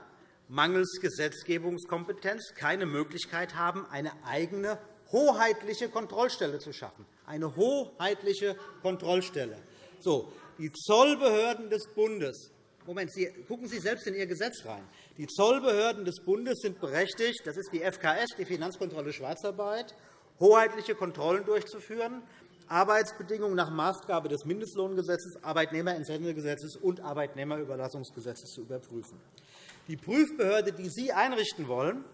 mangels Gesetzgebungskompetenz keine Möglichkeit haben, eine eigene hoheitliche Kontrollstelle zu schaffen. Eine hoheitliche Kontrollstelle. So, die Zollbehörden des Bundes Moment, Sie, gucken Sie selbst in Ihr Gesetz rein. Die Zollbehörden des Bundes sind berechtigt, das ist die FKS, die Finanzkontrolle Schwarzarbeit, hoheitliche Kontrollen durchzuführen, Arbeitsbedingungen nach Maßgabe des Mindestlohngesetzes, Arbeitnehmerentsendegesetzes und Arbeitnehmerüberlassungsgesetzes zu überprüfen. Die Prüfbehörde, die Sie einrichten wollen,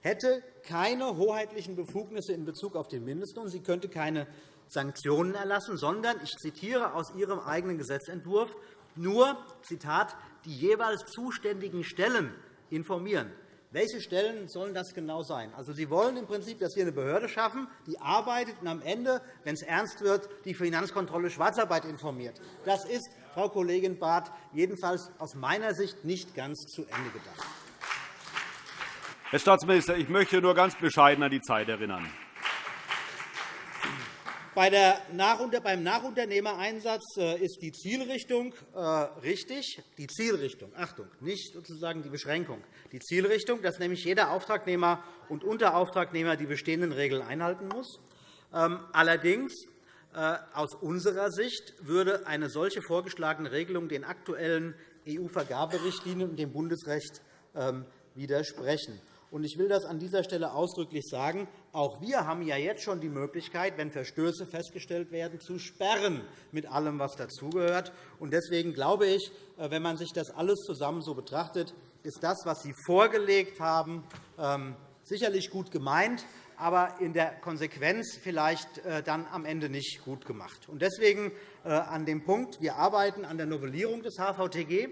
hätte keine hoheitlichen Befugnisse in Bezug auf den Mindestlohn. Sie könnte keine Sanktionen erlassen, sondern, ich zitiere aus Ihrem eigenen Gesetzentwurf, nur Zitat, die jeweils zuständigen Stellen informieren. Welche Stellen sollen das genau sein? Also, Sie wollen im Prinzip, dass wir eine Behörde schaffen, die arbeitet und am Ende, wenn es ernst wird, die Finanzkontrolle Schwarzarbeit informiert. Das ist, Frau Kollegin Barth, jedenfalls aus meiner Sicht nicht ganz zu Ende gedacht. Herr Staatsminister, ich möchte nur ganz bescheiden an die Zeit erinnern. Beim Nachunternehmereinsatz äh, ist die Zielrichtung äh, richtig. Die Zielrichtung, Achtung, nicht sozusagen die Beschränkung. Die Zielrichtung, dass nämlich jeder Auftragnehmer und Unterauftragnehmer die bestehenden Regeln einhalten muss. Ähm, allerdings äh, aus unserer Sicht würde eine solche vorgeschlagene Regelung den aktuellen EU-Vergaberichtlinien und dem Bundesrecht ähm, widersprechen. Ich will das an dieser Stelle ausdrücklich sagen. Auch wir haben ja jetzt schon die Möglichkeit, wenn Verstöße festgestellt werden, zu sperren, mit allem, was dazugehört. Deswegen glaube ich, äh, wenn man sich das alles zusammen so betrachtet, ist das, was Sie vorgelegt haben, ähm, sicherlich gut gemeint, aber in der Konsequenz vielleicht äh, dann am Ende nicht gut gemacht. Deswegen äh, an dem Punkt, wir arbeiten an der Novellierung des HVTG.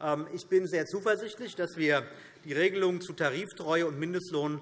Ähm, ich bin sehr zuversichtlich, dass wir die Regelungen zu Tariftreue und Mindestlohn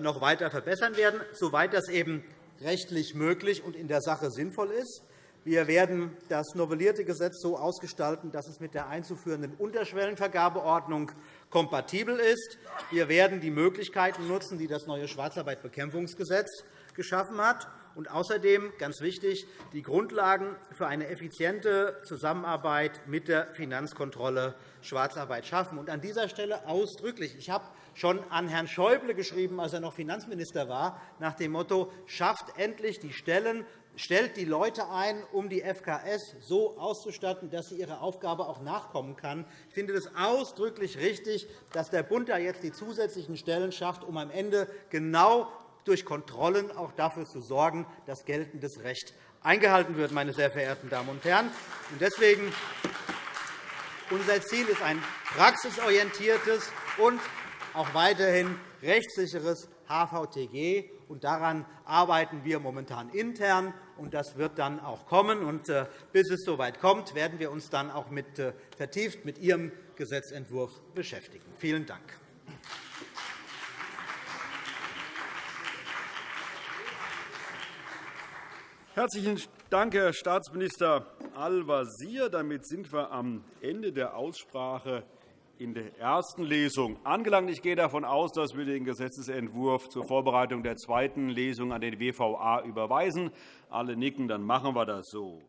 noch weiter verbessern werden, soweit das eben rechtlich möglich und in der Sache sinnvoll ist. Wir werden das novellierte Gesetz so ausgestalten, dass es mit der einzuführenden Unterschwellenvergabeordnung kompatibel ist. Wir werden die Möglichkeiten nutzen, die das neue Schwarzarbeitbekämpfungsgesetz geschaffen hat. Und außerdem, ganz wichtig, die Grundlagen für eine effiziente Zusammenarbeit mit der Finanzkontrolle Schwarzarbeit schaffen. Und an dieser Stelle ausdrücklich. Ich habe schon an Herrn Schäuble geschrieben, als er noch Finanzminister war, nach dem Motto, schafft endlich die Stellen, stellt die Leute ein, um die FKS so auszustatten, dass sie ihrer Aufgabe auch nachkommen kann. Ich finde es ausdrücklich richtig, dass der Bund da jetzt die zusätzlichen Stellen schafft, um am Ende genau durch Kontrollen auch dafür zu sorgen, dass geltendes Recht eingehalten wird. Meine sehr verehrten Damen und Herren. Deswegen unser Ziel ist ein praxisorientiertes und auch weiterhin rechtssicheres HVTG. Und daran arbeiten wir momentan intern. Und das wird dann auch kommen. Und äh, bis es soweit kommt, werden wir uns dann auch mit, äh, vertieft mit Ihrem Gesetzentwurf beschäftigen. Vielen Dank. Herzlichen Dank, Herr Staatsminister Al-Wazir. Damit sind wir am Ende der Aussprache in der ersten Lesung angelangt. Ich gehe davon aus, dass wir den Gesetzentwurf zur Vorbereitung der zweiten Lesung an den WVA überweisen. Alle nicken, dann machen wir das so.